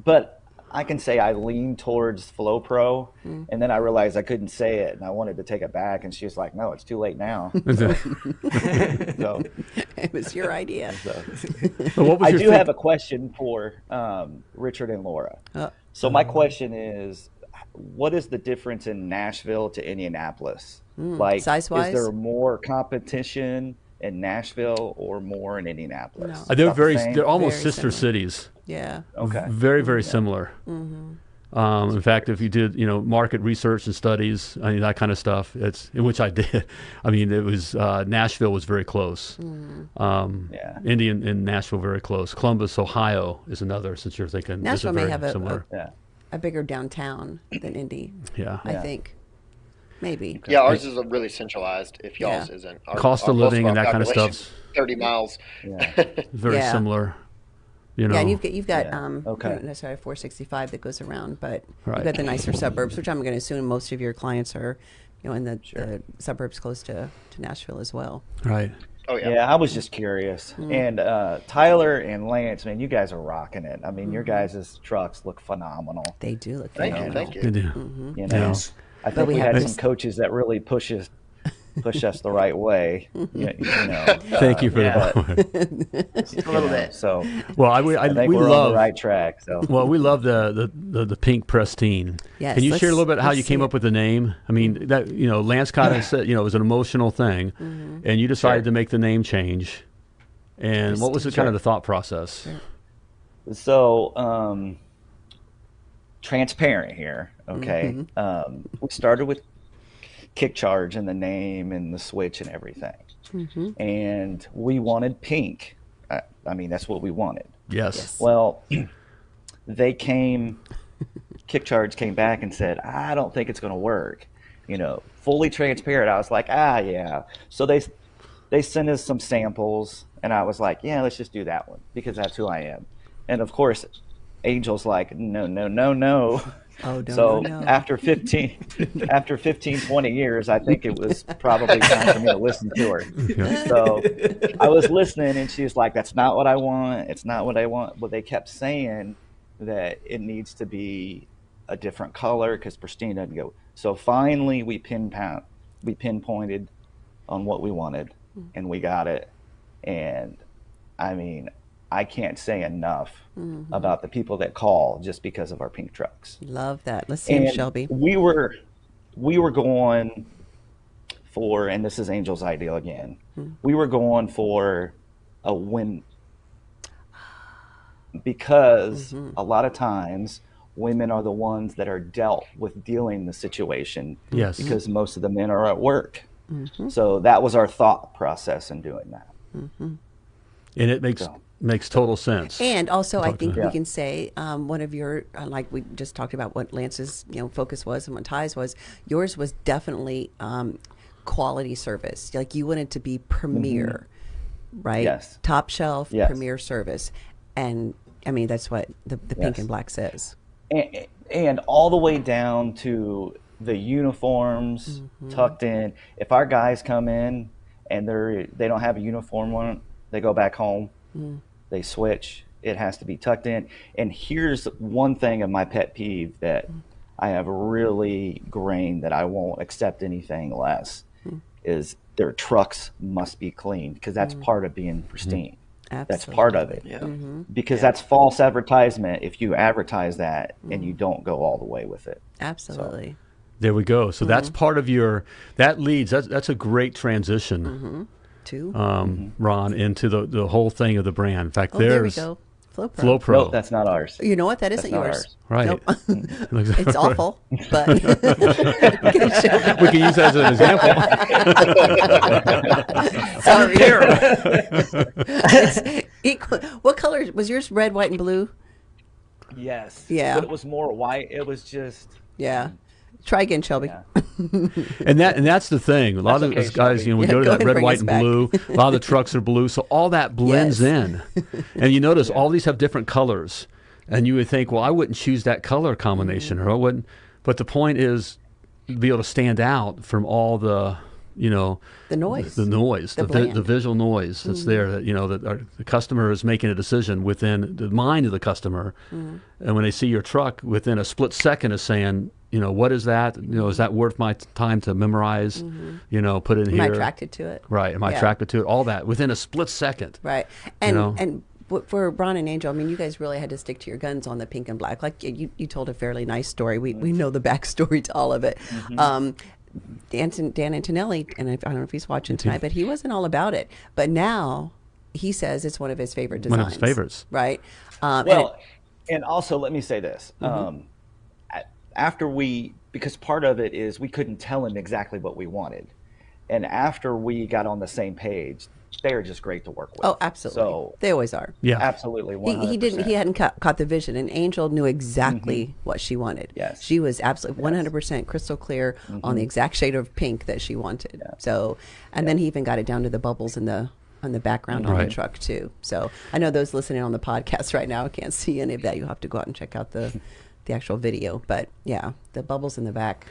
S4: but I can say I leaned towards Flow Pro,
S3: Hmm.
S4: and then I realized I couldn't say it, and I wanted to take it back, and she was like, "No, it's too late now." so,
S3: It was your idea.
S2: But what was
S4: I
S2: your
S4: do
S2: think-
S4: have a question for um, Richard and Laura.
S3: Uh,
S4: So my question is, what is the difference in Nashville to Indianapolis? like,
S3: Hmm. size-wise?
S4: is there more competition in Nashville or more in Indianapolis?
S3: No.
S2: Uh, they're
S4: About the
S2: very, they're almost
S3: Very
S2: sister
S3: similar.
S2: cities.
S3: yeah.
S4: okay.
S2: Very, very similar.
S3: Mm-hmm.
S2: Um, in fact, if you did, you know, market research and studies, I mean, that kind of stuff, it's in which I did. I mean, it was uh, Nashville was very close.
S3: Mm-hmm.
S2: Um,
S4: Yeah.
S2: Indy and, and Nashville very close. Columbus, Ohio, is another. Since you're thinking, is
S3: Nashville
S2: a
S3: may
S2: very
S3: have a-
S2: similar.
S4: Yeah.
S3: A bigger downtown than Indy,
S2: yeah.
S3: I
S4: Yeah.
S3: think. Maybe.
S5: yeah, ours is really centralized. If
S3: Yeah.
S5: y'all's isn't, Our-
S2: Cost of
S5: our- most
S2: living
S5: our
S2: and that kind of stuff.
S5: Thirty miles.
S4: Yeah.
S2: Very
S3: Yeah.
S2: similar. You know.
S3: Yeah, and you've got you've got
S4: Yeah.
S3: um
S4: Okay.
S3: not necessarily 465 that goes around, but
S2: Right.
S3: you've got the nicer suburbs, which I'm going to assume most of your clients are, you know, in the, the suburbs close to, to Nashville as well.
S2: right.
S5: Oh yeah.
S4: Yeah, I was just curious.
S3: Mm.
S4: And uh, Tyler and Lance, man, you guys are rocking it. I mean, your
S3: Mm-hmm.
S4: guys' trucks look phenomenal.
S3: They do look
S5: Thank you.
S3: phenomenal.
S5: Thank
S2: They
S5: you.
S2: do.
S3: Mm-hmm.
S4: You know,
S2: Yes.
S4: I think
S3: we
S4: we, had
S3: this-
S4: some coaches that really push us, push us the right way. you, you know,
S2: Thank you for
S6: Yeah.
S2: that.
S6: a little bit.
S4: So
S2: well, I, we, I,
S4: I think
S2: we
S4: we're
S2: love
S4: on the right track. So
S2: Well, we love the the, the, the pink pristine.
S3: Yes,
S2: Can you share a little bit how you came
S3: it.
S2: up with the name? I mean, that you know, Lance kind of said, you know, it was an emotional thing,
S3: Mm-hmm.
S2: and you decided
S4: Sure.
S2: to make the name change. And what was the kind of the thought process?
S4: So, um, transparent here. Okay.
S3: Mm-hmm.
S4: Um, we started with kick charge and the name and the switch and everything.
S3: Mm-hmm.
S4: And we wanted pink. I, I mean, that's what we wanted.
S2: Yes.
S4: Well, they came, kick charge came back and said, I don't think it's going to work. You know, fully transparent. I was like, ah, yeah. So they, they sent us some samples, and I was like, yeah, let's just do that one because that's who I am. And of course, Angel's like, no, no, no, no.
S3: Oh, no,
S4: so
S3: no, no.
S4: after 15, after 15, 20 years, I think it was probably time for me to listen to her. So I was listening, and she was like, "That's not what I want. It's not what I want." But they kept saying, that it needs to be a different color because pristine doesn't go. So finally, we pinpoint, we pinpointed on what we wanted, and we got it. And I mean, I can't say enough mm-hmm. about the people that call just because of our pink trucks.
S3: Love that. Let's see him, Shelby.
S4: We were we were going for, and this is Angel's ideal again. Hmm. We were going for a win because mm-hmm. a lot of times women are the ones that are dealt with dealing the situation.
S2: Yes.
S4: Because most of the men are at work. Mm-hmm. So that was our thought process in doing that.
S2: and it makes
S4: So.
S2: Makes total sense.
S3: And also, I
S2: Talk to
S3: think we
S4: Yeah.
S3: can say um, one of your, uh, like we just talked about what Lance's you know focus was and what Ty's was. Yours was definitely um, quality service. Like you wanted to be premier, right?
S4: Yes.
S3: Top shelf,
S4: Yes.
S3: premier service, and I mean that's what the, the pink and black says.
S4: and, and all the way down to the uniforms tucked in. If our guys come in and they're they don't have a uniform on, they go back home. They switch. It has to be tucked in. And here's one thing of my pet peeve that I have really grained that I won't accept anything less hmm. is their trucks must be clean because that's hmm. part of being pristine. That's part of it
S6: Yeah. Mm-hmm. Mm-hmm.
S4: because that's false advertisement if you advertise that and you hmm. don't go all the way with it.
S3: Absolutely.
S2: There we go. So that's
S3: Mm-hmm.
S2: part of your that leads. That's that's a great transition,
S3: mm-hmm. Mm-hmm.
S2: Um, Ron, into the the whole thing of the brand. In fact,
S3: oh, there we
S2: there's
S3: go. Flow Pro.
S2: Flow Pro.
S4: No, that's not ours.
S3: You know what? That isn't
S4: not
S3: yours.
S4: ours.
S2: Right.
S3: Nope. It's awful, but
S2: we can use that as an example.
S3: sorry. It's equal. What color was yours? Red, white, and blue.
S4: Yes.
S3: Yeah.
S4: But it was more white. It was just.
S3: Yeah. Try again, Shelby.
S4: Yeah.
S2: And that and that's the thing. A lot
S4: That's
S2: of
S4: okay,
S2: those guys,
S4: Shelby.
S2: you know, we
S3: Yeah,
S2: go to
S3: go
S2: that red, white, and
S3: back.
S2: blue. A lot of the trucks are blue, so all that blends
S3: Yes.
S2: in. And you notice all these have different colors, and you would think, well, I wouldn't choose that color combination, mm-hmm. or I wouldn't. But the point is, to be able to stand out from all the, you know,
S3: The noise.
S2: the noise,
S3: The
S2: the, the visual noise that's mm-hmm. there. That you know that our, the customer is making a decision within the mind of the customer, mm-hmm. and when they see your truck, within a split second, is saying, you know, what is that? You know, is that worth my t- time to memorize? You know, put it in here.
S3: Am I attracted to it?
S2: Right. Am I
S3: Yeah.
S2: attracted to it? All that within a split second.
S3: Right. And
S2: know?
S3: and for Ron and Angel, I mean, you guys really had to stick to your guns on the pink and black. Like you, you told a fairly nice story. We we know the backstory to all of it.
S2: Mm-hmm.
S3: Um, Dan, Dan Antonelli, and I I don't know if he's watching tonight, but he wasn't all about it. But now he says it's one of his favorite designs.
S2: One of his favorites.
S3: Right. Um, and
S4: Well,
S3: it-
S4: and also let me say this.
S3: Mm-hmm.
S4: Um, a- after we, because part of it is we couldn't tell him exactly what we wanted. And after we got on the same page, they are just great to work with.
S3: oh, absolutely.
S4: So,
S3: they always are.
S2: Yeah.
S4: absolutely. 100%.
S3: He, he didn't. He hadn't caught, caught the vision, and Angel knew exactly what she wanted.
S4: Mm-hmm. Yes.
S3: she was absolutely one hundred percent crystal clear on
S4: Mm-hmm.
S3: the exact shade of pink that she wanted. So, and then he even got it down to the bubbles in the on the background on the truck too. So, I know those listening on the podcast right now can't see any of that. You'll have to go out and check out the the actual video. But yeah, the bubbles in the back,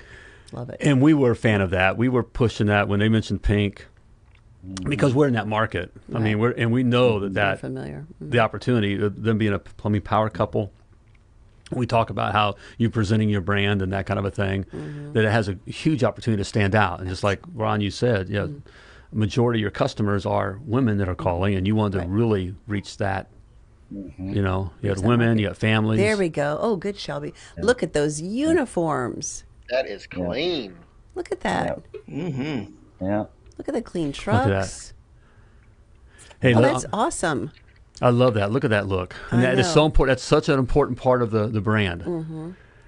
S3: love it.
S2: And we were a fan of that. We were pushing that when they mentioned pink because we're in that market. I mean, we're and we know that
S3: Very
S2: that
S3: familiar. Mm.
S2: the opportunity, them being a plumbing power couple. We talk about how you presenting your brand and that kind of a thing,
S3: Mm-hmm.
S2: that it has a huge opportunity to stand out. And just like Ron, you said, yeah,
S3: Mm-hmm.
S2: majority of your customers are women that are calling, and you want to
S3: Right.
S2: really reach that. You know, you got
S3: that
S2: women,
S3: market.
S2: you got families.
S3: There we go. Oh, good, Shelby. Look at those uniforms.
S5: That is clean.
S3: Look at that.
S4: Yeah.
S3: Look at the clean
S2: at that.
S3: trucks.
S2: Hey,
S3: Oh,
S2: look,
S3: that's awesome.
S2: I love that. Look at that look, and
S3: I
S2: that is
S3: know. Mm.
S2: so important. That's such an important part of the the brand.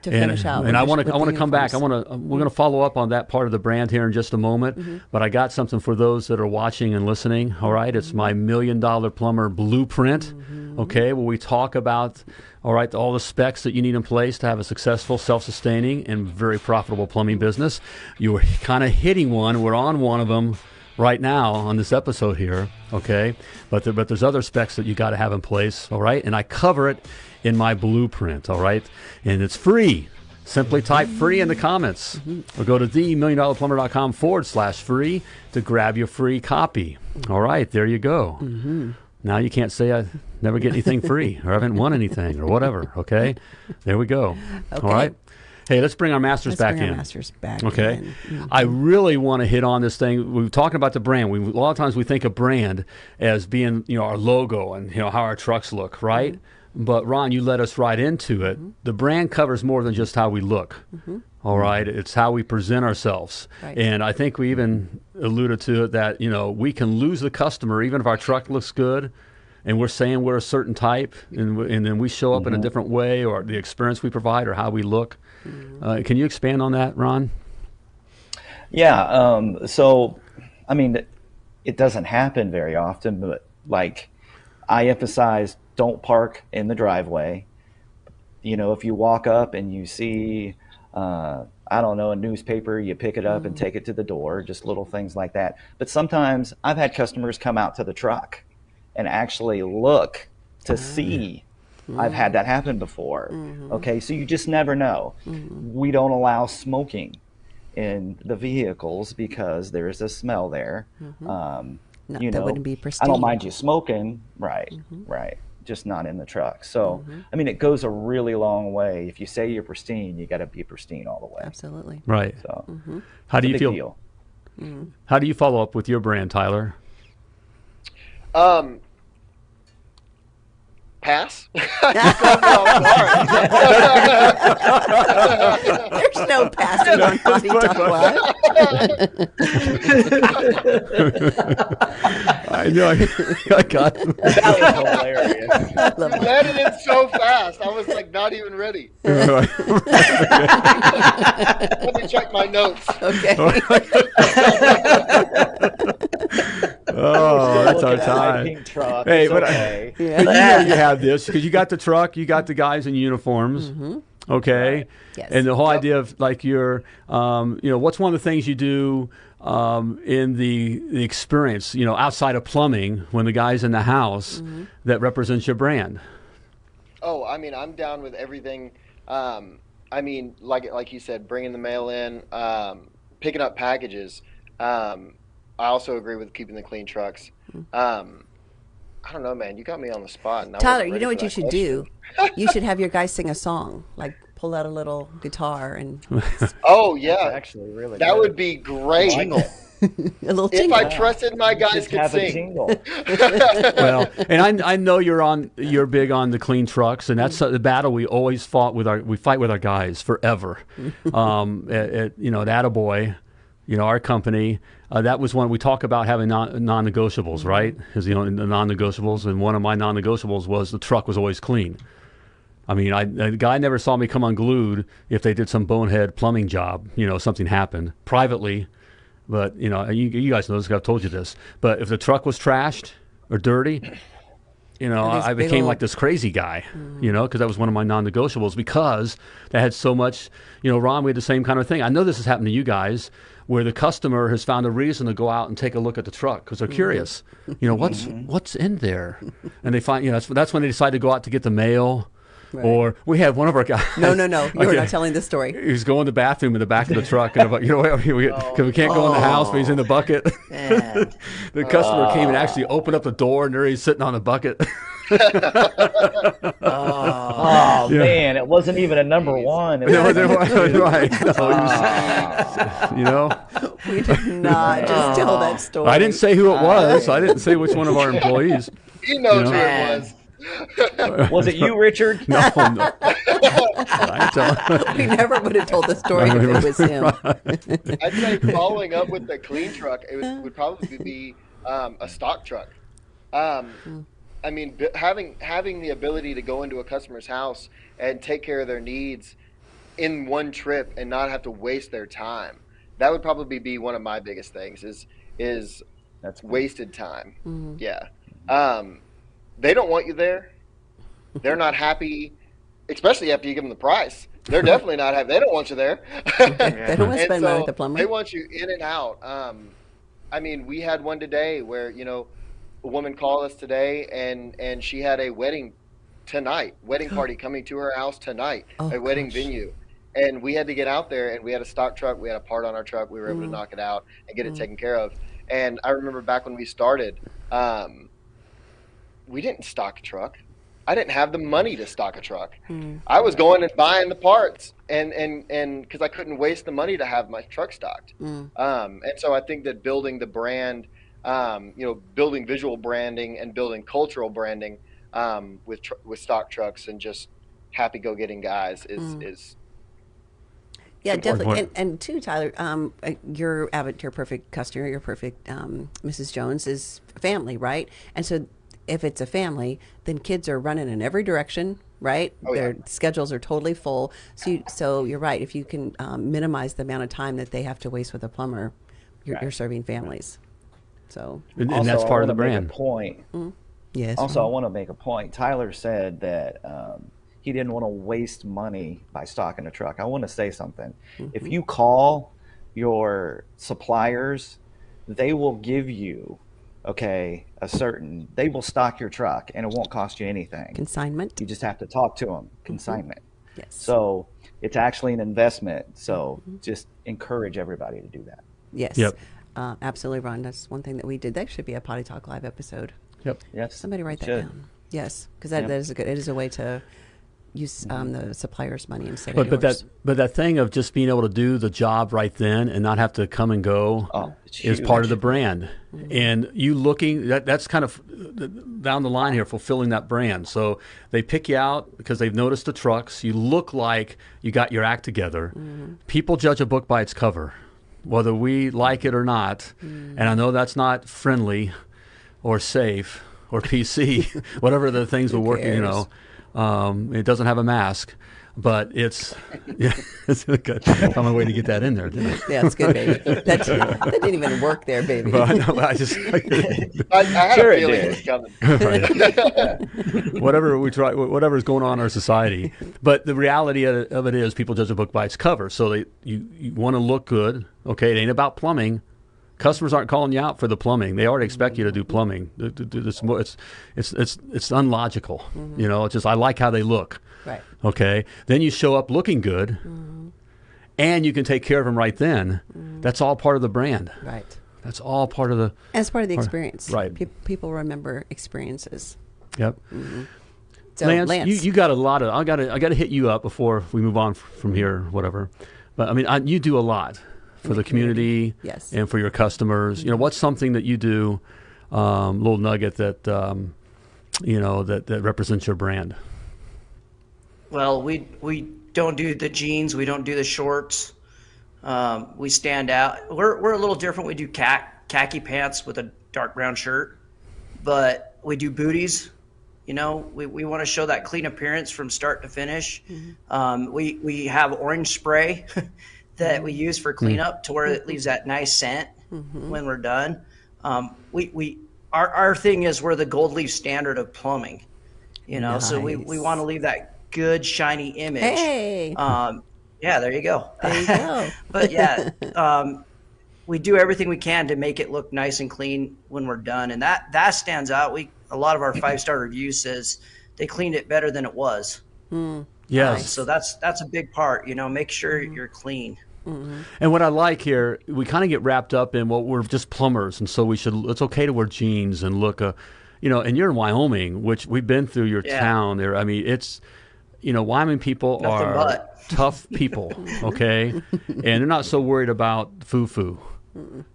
S3: To
S2: and,
S3: finish out.
S2: and I want to I want to come back. I want to we're going to follow up on that part of the brand here in just a moment.
S3: Mm-hmm.
S2: But I got something for those that are watching and listening. All right, it's my
S3: Mm-hmm.
S2: million dollar plumber blueprint. Okay, where we talk about all right all the specs that you need in place to have a successful, self-sustaining, and very profitable plumbing business. You were kind of hitting one. We're on one of them right now on this episode here, okay? But there, but there's other specs that you got to have in place, all right? And I cover it in my blueprint, all right? And it's free. Simply type free in the comments or go to themilliondollarplumber.com forward slash free to grab your free copy. All right, there you go. now you can't say I never get anything free or I haven't won anything or whatever. Okay, there we go.
S3: Okay.
S2: All right. Hey, let's bring our masters
S3: Let's
S2: back
S3: bring
S2: in.
S3: our masters back.
S2: Okay.
S3: in. Mm.
S2: I really want to hit on this thing. We were talking about the brand. We, a lot of times we think of brand as being, you know, our logo and, you know, how our trucks look, right?
S3: Mm-hmm.
S2: But Ron, you led us right into it. The brand covers more than just how we look. All right. It's how we present ourselves.
S3: Mm-hmm. Right.
S2: And I think we even alluded to it that, you know, we can lose the customer even if our truck looks good and we're saying we're a certain type and, w- and then we show up in a different way or the experience we provide or how we look. Uh, can you expand on that, Ron?
S4: Yeah. Um, so, I mean, it doesn't happen very often, but like I emphasize, don't park in the driveway. You know, if you walk up and you see, uh, I don't know, a newspaper, you pick it up and mm. take it to the door, just little things like that. But sometimes I've had customers come out to the truck and actually look to ah. see. Mm. I've had that happen before. Mm-hmm. Okay, so you just never know. Mm-hmm. We don't allow smoking in the vehicles because there's a smell there. Mm-hmm. Um,
S3: No,
S4: you
S3: that
S4: know,
S3: wouldn't be
S4: I don't mind you smoking, right? Right. Just not in the truck. So, mm-hmm. I mean, it goes a really long way. If you say you're pristine, you got to be pristine all the way.
S3: Absolutely.
S2: Right.
S4: So, mm-hmm.
S2: How do you
S4: a big
S2: feel?
S4: deal. Mm.
S2: How do you follow up with your brand, Tyler?
S5: Um, pass.
S3: There's no passing on Potty Talk Live.
S2: I know. I, I got.
S4: That was hilarious.
S3: I love
S5: sorry.
S3: it.
S5: Landed it so fast. I was like not even ready. Let me check my notes.
S3: Okay.
S2: Oh, that's our
S4: Looking at my
S2: time.
S4: truck.
S2: Hey,
S4: it's
S2: but I-
S4: okay.
S2: But you know you have this because you got the truck, you got the guys in uniforms. Okay.
S3: Yes.
S2: And the whole idea of like your, um, you know, what's one of the things you do um, in the the experience, you know, outside of plumbing when the guy's in the house that represents your brand.
S5: Oh, I mean, I'm down with everything. Um, I mean, like like you said, bringing the mail in, um, picking up packages. Um, I also agree with keeping the clean trucks. Um, I don't know, man. You got me on the spot. and
S3: Tyler, you know what you
S5: that
S3: should do? You should have your guys sing a song, like pull out a little guitar and
S5: Oh yeah,
S4: Actually, really.
S5: that
S4: good.
S5: would be great.
S4: Jingle.
S3: a little
S5: If. I trusted my guys
S4: Just
S5: could
S4: have a
S5: sing.
S4: jingle.
S2: well, and I, I know you're on you're big on the clean trucks, and that's uh, the battle we always fought with our we fight with our guys forever. um, at, at, you know, at Attaboy, you know, our company. Uh, that was one we talk about having non non negotiables, right? Because, you know the non negotiables, and one of my non negotiables was the truck was always clean. I mean, I, the guy never saw me come unglued if they did some bonehead plumbing job. You know, something happened privately, but you know, you, you guys know this, I've told you this. But if the truck was trashed or dirty, you know, I, became
S3: old-
S2: like this crazy guy. You know, because that was one of my non-negotiables because that had so much. You know, Ron, we had the same kind of thing. I know this has happened to you guys, where the customer has found a reason to go out and take a look at the truck because they're mm-hmm. curious. You know, what's mm-hmm. what's in there, and they find you know that's that's when they decide to go out to get the mail. Or we have one of our guys.
S3: no, no, no. You're
S2: Okay.
S3: not telling the story.
S2: He's going to the bathroom in the back of the truck, and you know, we, we, 'cause we can't go in the house, but he's in the oh.
S6: bucket.
S2: The customer came and oh. actually opened up the door, and there he's sitting on the bucket.
S4: Oh man, it wasn't even a number one. It
S2: There
S4: was
S2: was- there was- right. No, he you know,
S3: We did not just tell that story.
S2: I didn't say who it was. I didn't say which one of our employees.
S5: He knows
S2: You know?
S5: who it was.
S4: Was it you, Richard?
S2: No, no. I tell-
S3: We never would have told the story if it was him.
S5: I'd say following up with the clean truck, it would, would probably be um, a stock truck. Um, I mean, b- having having the ability to go into a customer's house and take care of their needs in one trip and not have to waste their time. That would probably be one of my biggest things. Is is
S4: That's
S5: wasted time. Yeah. Um, they don't want you there. They're not happy, especially after you give them the price. They're definitely not happy. They don't want you there.
S3: They don't want to
S5: And
S3: spend money
S5: so
S3: with the plumber.
S5: They want you in and out. Um, I mean, we had one today where you know, a woman called us today, and and she had a wedding tonight, wedding party coming to her house tonight,
S3: Oh,
S5: a wedding
S3: gosh.
S5: venue, and we had to get out there, and we had a stock truck, we had a part on our truck, we were able
S3: Mm.
S5: to knock it out and get it taken care of. And I remember back when we started. Um, we didn't stock a truck. I didn't have the money to stock a truck. I was going and buying the parts, and and and because I couldn't waste the money to have my truck stocked. Um, and so I think that building the brand, um, you know, building visual branding and building cultural branding um, with tr- with stock trucks and just happy go getting guys is is
S3: Yeah,
S2: important
S3: definitely. And, and too, Tyler, um, uh, your Abbott, your perfect customer, your perfect um, Mrs. Jones is family, right? And so, if it's a family, then kids are running in every direction, right?
S5: Oh, yeah.
S3: Their schedules are totally full. So, you, so you're right. If you can um, minimize the amount of time that they have to waste with a plumber, you're, you're serving families. So,
S2: And, and
S4: Also,
S2: that's part of the
S4: wanna make a
S2: brand.
S4: point. Mm-hmm.
S3: yes.
S4: Also, I want to make a point. Tyler said that um, he didn't want to waste money by stocking a truck. I want to say something. If mm-hmm. you call your suppliers, they will give you, okay, a certain, they will stock your truck and it won't cost you anything.
S3: Consignment.
S4: You just have to talk to them, mm-hmm. consignment.
S3: Yes.
S4: So it's actually an investment. So just encourage everybody to do that.
S3: yes.
S2: Yep.
S3: Uh, absolutely, Ron. That's one thing that we did. That should be a Potty Talk Live episode.
S2: Yep.
S4: Yes.
S3: Somebody write that
S4: should.
S3: down. Yes, because that,
S4: Yep.
S3: that is a good. It is a way to use um, the supplier's money instead
S2: But
S3: of
S2: but
S3: yours.
S2: that but that thing of just being able to do the job right then and not have to come and go
S4: Oh, it's
S2: is part of the
S4: huge.
S2: brand. And you looking that that's kind of down the line here, fulfilling that brand. So they pick you out because they've noticed the trucks. You look like you got your act together. People judge a book by its cover, whether we like it or not. And I know that's not friendly or safe or PC, whatever the things we're working. You know, um, it doesn't have a mask. But it's yeah, it's good. Found my way to get that in there, didn't I?
S3: yeah, it's good, baby. That, that didn't even work there, baby.
S2: But I know, I just
S5: I, I had
S4: Sure
S5: a
S4: it
S5: feeling
S4: did.
S5: it was coming.
S2: whatever we try, whatever is going on in our society. But the reality of of it is, people judge a book by its cover. So they, you, you want to look good. Okay, it ain't about plumbing. Customers aren't calling you out for the plumbing. They already expect you to do plumbing. It's it's, it's, it's, it's unlogical. Mm-hmm. You know, it's just I like how they look.
S3: Right.
S2: Okay, then you show up looking good, and you can take care of them right then. That's all part of the brand.
S3: Right.
S2: That's all part of the.
S3: As part of the experience.
S2: right.
S3: Pe- people remember experiences.
S2: Yep.
S3: So,
S2: Lance,
S3: Lance,
S2: You, you got a lot of. I got to. I got to hit you up before we move on from here, whatever. But I mean, I, you do a lot for the community,
S3: Yes.
S2: and for your customers. You know, what's something that you do, um, little nugget that, um, you know, that that represents your brand.
S6: Well, we we don't do the jeans. We don't do the shorts. Um, we stand out. We're we're a little different. We do kha- khaki pants with a dark brown shirt, but we do booties. You know, we, we want to show that clean appearance from start to finish. Um, we we have orange spray that we use for cleanup to where it leaves that nice scent when we're done. Um, we we our our thing is we're the gold leaf standard of plumbing. You know, so we, we want to leave that good shiny image.
S3: Hey.
S6: Um, yeah, there you go.
S3: There you go.
S6: but yeah, um, we do everything we can to make it look nice and clean when we're done, and that that stands out. We a lot of our five star reviews says they cleaned it better than it was.
S2: Yes.
S6: So that's that's a big part. You know, make sure you're clean.
S2: And what I like here, we kind of get wrapped up in well, we're just plumbers, and so we should. It's okay to wear jeans and look, uh, you know. And you're in Wyoming, which we've been through your
S6: Yeah.
S2: town. There, I mean, it's, you know, Wyoming people
S6: Nothing
S2: are
S6: but.
S2: tough people, okay, and they're not so worried about foo foo.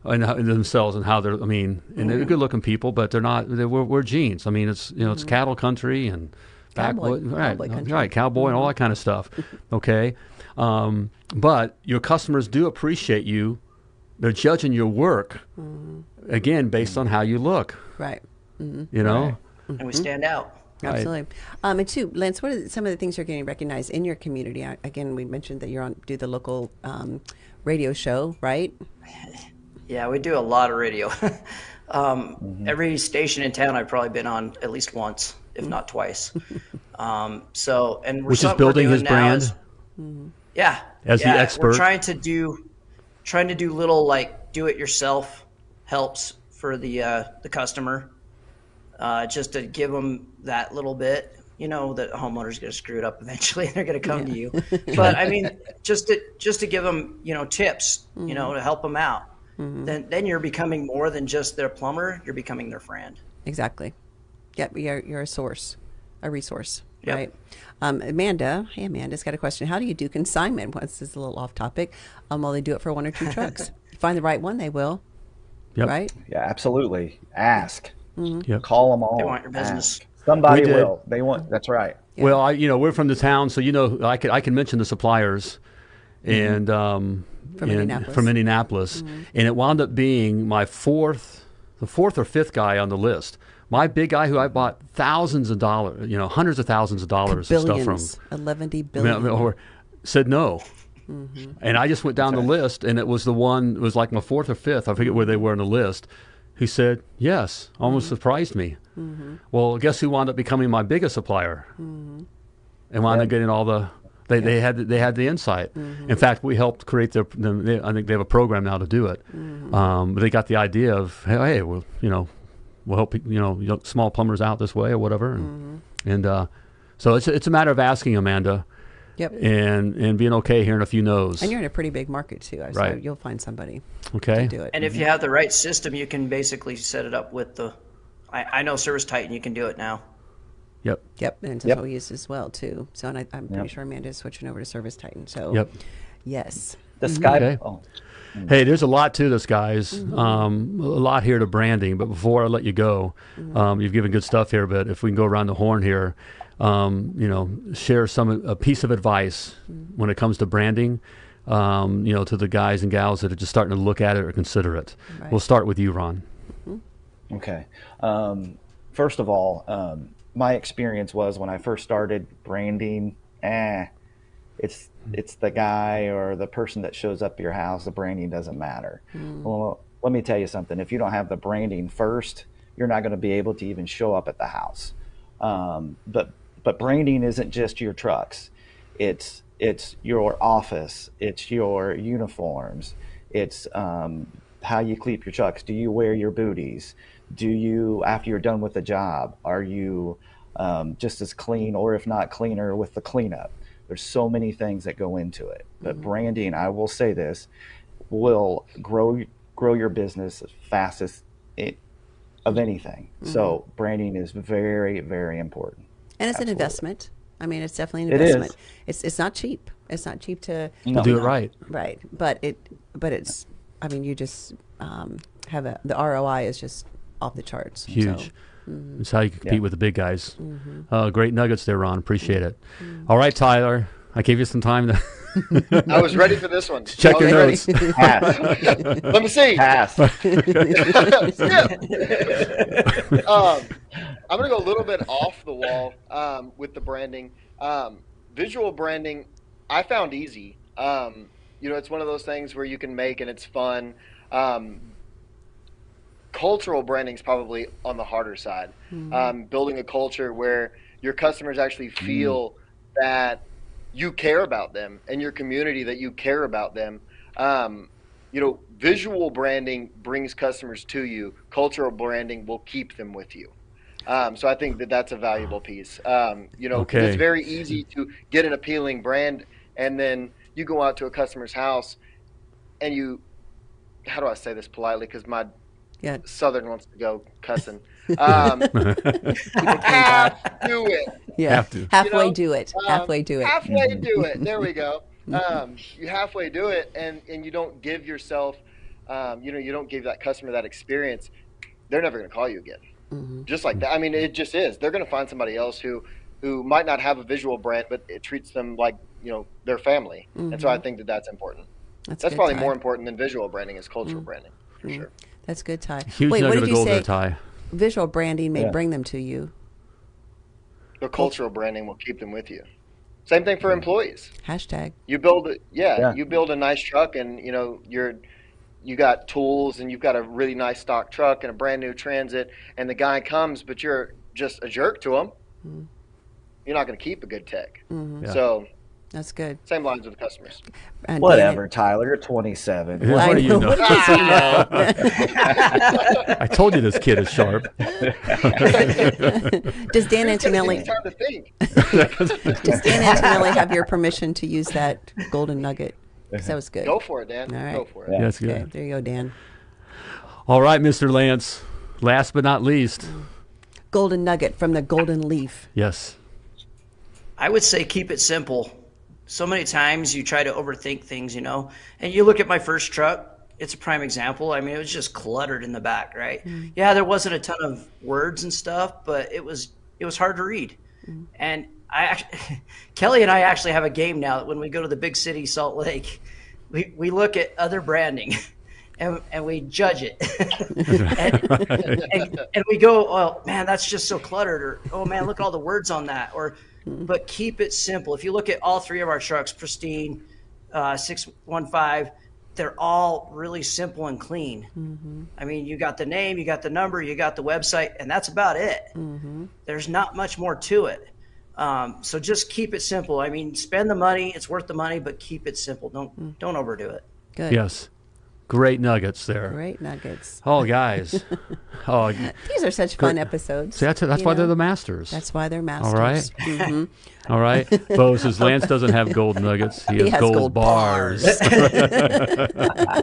S2: And how- and themselves and how they're, I mean, and they're good looking people, but they're not, they're, we're, we're jeans. I mean, it's, you know, it's cattle country and
S3: Cowboy-
S2: backwood, right,
S3: cowboy
S2: right, cowboy and all that kind of stuff. Okay. Um, but your customers do appreciate you. They're judging your work mm-hmm. again based on how you look.
S3: right. Mm-hmm.
S2: You know,
S6: and we mm-hmm. stand out.
S2: Right.
S3: Absolutely. Um, and two, Lance, what are some of the things you're getting recognized in your community? I- Again, we mentioned that you're on do the local um, radio show, right?
S6: Yeah, we do a lot of radio. um, Every station in town I've probably been on at least once, if not twice. um, so, and we're
S2: Which is
S6: something we're
S2: building his
S6: doing now
S2: brand?
S6: is- yeah,
S2: As the expert.
S6: we're trying to do, trying to do little like do-it-yourself helps for the uh, the customer, uh, just to give them that little bit. You know that homeowner's going to screw it up eventually, and they're going to come to you. But I mean, just to just to give them, you know, tips, you know, to help them out. Then then you're becoming more than just their plumber. You're becoming their friend.
S3: Exactly. Yep, you're, you're a source, a resource,
S6: Yep.
S3: right? Um, Amanda, hey, Amanda's got a question. How do you do consignment? Well, this is a little off topic. Um, well, they do it for one or two trucks. you find the right one, they will,
S2: Yep.
S3: right?
S4: Yeah, absolutely. Ask. Mm-hmm.
S2: Yep.
S4: Call them all.
S6: They want your business.
S4: Ask. Somebody will. They want. That's right.
S2: Well, I, you know, we're from the town, so you know, I can I can mention the suppliers, mm-hmm. and um,
S3: From
S2: and-
S3: Indianapolis.
S2: from Indianapolis, mm-hmm. and it wound up being my fourth, the fourth or fifth guy on the list. My big guy, who I bought thousands of dollars, you know, hundreds of thousands of dollars of stuff from,
S3: Billions, eleven
S2: I mean,
S3: billion.
S2: or said no. And I just went down the list, and it was the one. It was like my fourth or fifth. I forget where they were on the list. Who said yes? Almost mm-hmm. surprised me. Mm-hmm. Well, guess who wound up becoming my biggest supplier? Mm-hmm. And wound up getting all the. They, they had they had the insight. In fact, we helped create their. they- I think they have a program now to do it. Um, but they got the idea of hey, hey, well, you know, we'll help you know you know, small plumbers out this way or whatever. And, and uh, so it's it's a matter of asking Amanda
S3: Yep.
S2: and and being okay hearing a few no's.
S3: And you're in a pretty big market too, so
S2: Right.
S3: you'll find somebody
S2: okay.
S3: to do it.
S6: And if you have the right system, you can basically set it up with the. I, I know ServiceTitan, you can do it now.
S2: Yep.
S3: Yep, and it's
S4: Yep.
S3: what we use as well too. So, and I, I'm pretty
S4: Yep.
S3: sure Amanda's switching over to ServiceTitan. So,
S2: Yep.
S3: yes,
S4: The Skype.
S2: Okay.
S4: Oh,
S2: Hey, there's a lot to this, guys.
S3: Mm-hmm.
S2: Um, a lot here to branding. But before I let you go,
S3: Mm-hmm.
S2: um, you've given good stuff here. But if we can go around the horn here, um, you know, share some a piece of advice
S3: Mm-hmm.
S2: when it comes to branding. Um, you know, to the guys and gals that are just starting to look at it or consider it.
S3: Right.
S2: We'll start with you, Ron.
S4: Okay. Um, first of all, um, my experience was when I first started branding. Eh, it's it's the guy or the person that shows up at your house. The branding doesn't matter. Well, let me tell you something. If you don't have the branding first, you're not going to be able to even show up at the house. Um, but but branding isn't just your trucks. It's it's your office. It's your uniforms. It's um, how you keep your trucks. Do you wear your booties? Do you after you're done with the job? Are you um, just as clean, or if not cleaner, with the cleanup? There's so many things that go into it. But branding, I will say this, will grow grow your business as fast as it of anything. So branding is very very important.
S3: And it's an investment. I mean, it's definitely an investment. It's it's it's not cheap. It's not cheap to
S4: No.
S2: Do it right.
S3: right? But it but it's. I mean, you just um, have a the ROI is just off the charts.
S2: Huge.
S3: So,
S2: It's how you compete
S4: Yeah.
S2: with the big guys.
S3: Mm-hmm.
S2: Uh, great nuggets there, Ron. Appreciate it. All right, Tyler. I gave you some time to
S5: I was ready for this one.
S2: check your
S5: ready.
S2: notes.
S4: Pass.
S5: Let me see.
S4: Pass.
S5: um, I'm going to go a little bit off the wall um, with the branding. Um, visual branding, I found easy. Um, you know, it's one of those things where you can make and it's fun. Um, cultural branding is probably on the harder side. Um, building a culture where your customers actually feel that you care about them and your community that you care about them. Um, you know, visual branding brings customers to you. Cultural branding will keep them with you. Um, so I think that that's a valuable piece. Um, you know, 'cause
S2: Okay.
S5: it's very easy to get an appealing brand, and then you go out to a customer's house, and you, how do I say this politely? Because my
S3: yeah,
S5: Southern wants to go cussing. Um, half do it.
S3: yeah.
S2: Have to.
S3: Halfway
S5: know,
S3: do it.
S5: Um,
S3: halfway do it.
S5: Halfway do it. There we go. Um, you halfway do it, and and you don't give yourself, um, you know, you don't give that customer that experience. They're never going to call you again.
S3: Mm-hmm.
S5: Just like that. I mean, it just is. They're going to find somebody else who who might not have a visual brand, but it treats them like you know their family. And so I mm-hmm. think that that's important.
S3: That's,
S5: That's probably
S3: Ty.
S5: more important than visual branding is cultural mm-hmm. branding for mm-hmm. sure.
S3: That's good, Ty.
S2: Huge
S3: Wait, what did you say?
S2: there,
S3: Visual branding may
S4: Yeah.
S3: bring them to you.
S5: The cultural branding will keep them with you. Same thing for employees.
S3: Hashtag.
S5: You build it, yeah,
S4: Yeah.
S5: You build a nice truck, and you know you're you got tools, and you've got a really nice stock truck and a brand new Transit, and the guy comes, but you're just a jerk to him. You're not going to keep a good tech.
S3: Mm-hmm.
S2: Yeah.
S5: So
S3: That's good.
S5: same lines with customers.
S3: And
S4: Whatever, Tyler. You're 27.
S2: Yeah.
S3: I
S2: What do you
S3: know.
S2: know?
S3: What does he know?
S2: I told you this kid is sharp.
S3: Does Dan
S5: Who's gonna
S3: Antonelli
S5: time to think?
S3: does Dan Antonelli have your permission to use that golden nugget? 'Cause that was good.
S5: Go for it, Dan.
S3: All right.
S5: Go for it.
S4: Yeah.
S2: That's good.
S3: Okay, there you go, Dan.
S2: All right, Mr. Lance. Last but not least, oh.
S3: golden nugget from the golden leaf?
S2: Yes.
S6: I would say keep it simple. So many times you try to overthink things, you know. And you look at my first truck, it's a prime example. I mean, it was just cluttered in the back, right? Mm. Yeah, there wasn't a ton of words and stuff, but it was it was hard to read. Mm. And I actually, Kelly and I actually have a game now that when we go to the big city, Salt Lake, we, we look at other branding and, and we judge it. and, and, and we go, oh man, that's just so cluttered, or oh man, look at all the words on that, or but keep it simple. If you look at all three of our trucks, pristine, uh, six one five, they're all really simple and clean. I mean, you got the name, you got the number, you got the website, and that's about it. There's not much more to it. Um, so just keep it simple. I mean, spend the money; it's worth the money, but keep it simple. Don't don't overdo it.
S3: Good.
S2: Yes. Great nuggets there.
S3: Great nuggets.
S2: Oh, guys. oh,
S3: These are such fun episodes.
S2: see, that's, that's why
S3: know?
S2: they're the masters.
S3: That's why they're masters.
S2: All right.
S3: Mhm.
S2: All right. Bo says Lance doesn't have gold nuggets. He has,
S3: He has
S2: gold,
S3: gold
S2: bars.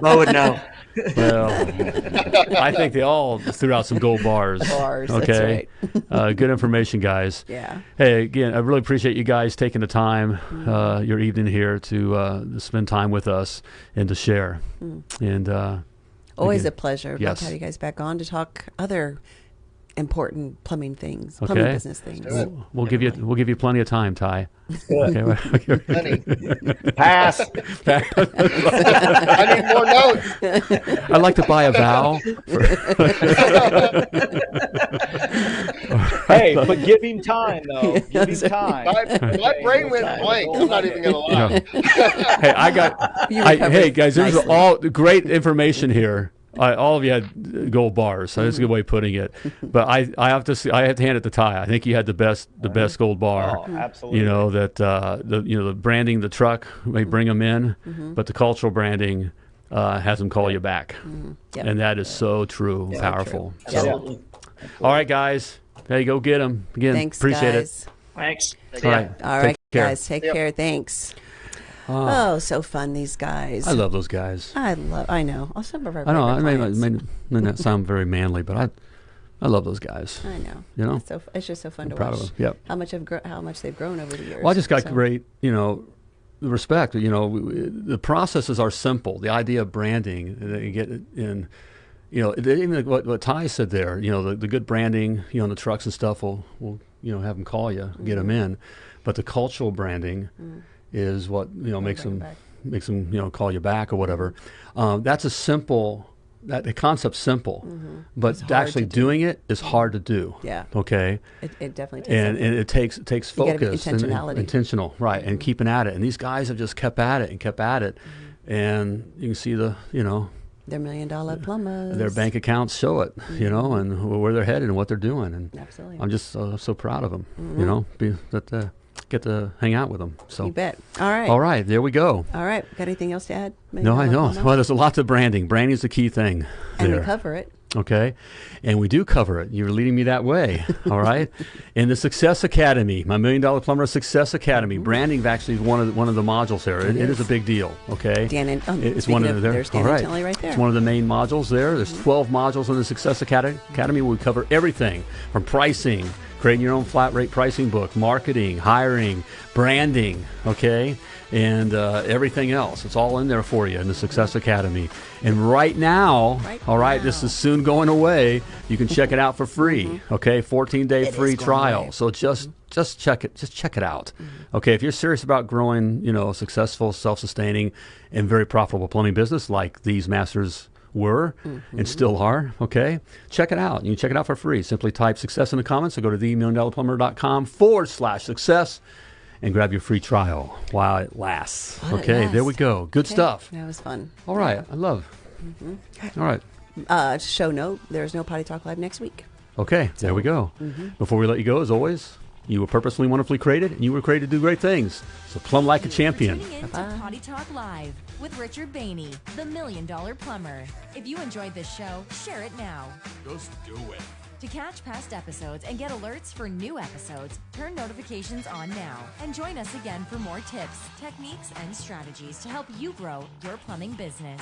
S6: Mo would know.
S2: well, I think they all threw out some gold bars.
S3: Bars, that's
S2: Okay. uh, good information, guys.
S3: Yeah.
S2: Hey, again, I really appreciate you guys taking the time, uh, your evening here to, uh, to spend time with us and to share. And uh,
S3: Always
S2: again,
S3: a pleasure. Love
S2: Yes.
S3: to have you guys back on to talk other important plumbing things, plumbing
S2: Okay.
S3: business things.
S2: we'll, we'll give you we'll give you plenty of time, Ty. Okay. okay.
S5: Honey,
S4: Pass.
S5: I need more notes.
S2: I'd like to buy a vow.
S4: hey, but give him time though. Give him time.
S5: My, my brain went blank. I'm not even gonna lie.
S2: hey, I got. I, hey guys, there's
S3: nicely.
S2: all great information here. I, all of you had gold bars. So that's a good way of putting it. But I, I have to, see, I have to hand it to Ty. I think you had the best, the best gold bar.
S4: Oh, absolutely.
S2: You know that uh, the, you know, the branding, the truck may bring them in,
S3: Mm-hmm.
S2: but the cultural branding uh, has them call you back,
S3: Yep.
S2: and that is so true, and powerful. So,
S6: Absolutely.
S2: all right, guys, hey, go get them again.
S3: Thanks,
S2: appreciate
S3: guys.
S6: Thanks.
S2: it. All right, take care.
S3: guys. Take
S5: Yep.
S3: care. Thanks. Oh, so fun, these guys.
S2: I love those guys.
S3: I love. I know. Oh, some of our
S2: I know. I may,
S3: clients.
S2: may, may not sound very manly, but I, I love those guys.
S3: I know.
S2: You know?
S3: it's, so, it's just so fun to
S2: proud
S3: watch.
S2: of them. Yep.
S3: How much have gro- how much they've grown over the years.
S2: Well, I just got
S3: So-
S2: great, you know, the respect. You know, we- we- the processes are simple. The idea of branding, uh, you get in, you know, even what, what Ty said there. You know, the, the good branding, you know, the trucks and stuff will, will you know, have them call you, get them in. But the cultural branding is what you know makes them makes them you know call you back or whatever. Um, that's a simple. That the concept's simple, but actually
S3: do.
S2: doing it is hard to do.
S3: Yeah.
S2: Okay
S3: It, it definitely takes.
S2: and, and it takes it takes focus and, and
S3: intentionality.
S2: intentional right and keeping at it and these guys have just kept at it and kept at it
S3: Mm-hmm.
S2: and you can see the you know
S3: They're million dollar plumbers.
S2: their bank accounts show it you know and where they're headed and what they're doing and
S3: Mm-hmm. Absolutely.
S2: i'm just uh, so proud of them you know be that uh, get to hang out with them so
S3: You bet. All right.
S2: all right there we go
S3: All right. Got anything else to add?
S2: no i know well there's a lot to branding branding is the key thing
S3: And
S2: there.
S3: we cover it.
S2: Okay. And we do cover it. You're leading me that way. All right. In the Success Academy, my Million Dollar Plumber Success Academy, branding actually is one of the, one of the modules there. It, it is a big deal. Okay.
S3: Dan and- oh,
S2: it's one of,
S3: of-
S2: the, there.
S3: there's Dan
S2: All
S3: and
S2: right.
S3: There.
S2: It's one of the main modules there. There's mm-hmm. 12 modules in the Success Academy. Academy. We cover everything from pricing, creating your own flat rate pricing book, marketing, hiring, branding. Okay. And uh, everything else. It's all in there for you in the Success Academy. And right now,
S3: Right
S2: all right, this is soon going away. You can check it out for free. Okay, 14 day
S3: Mm-hmm. It
S2: free trial.
S3: away.
S2: So just just check it. Just check it out.
S3: Mm-hmm.
S2: Okay, if you're serious about growing, you know, a successful, self-sustaining, and very profitable plumbing business like these masters were
S3: Mm-hmm.
S2: and still are, okay, check it out. You can check it out for free. Simply type success in the comments or go to themilliondollarplumber.com forward slash success and grab your free trial while it lasts.
S3: While it
S2: okay, there we go. Good
S3: Okay.
S2: stuff.
S3: That was fun.
S2: All right, I love.
S3: Mm-hmm.
S2: All right.
S3: Uh, show note: There's no potty talk live next week.
S2: Okay, there we go.
S3: Mm-hmm.
S2: Before we let you go, as always, you were purposely wonderfully created, and you were created to do great things. So plumb like a champion.
S7: Tuning in to Potty Talk Live with Richard Bainey, the Million Dollar Plumber. If you enjoyed this show, share it now.
S1: Just do it.
S7: To catch past episodes and get alerts for new episodes, turn notifications on now and join us again for more tips, techniques, and strategies to help you grow your plumbing business.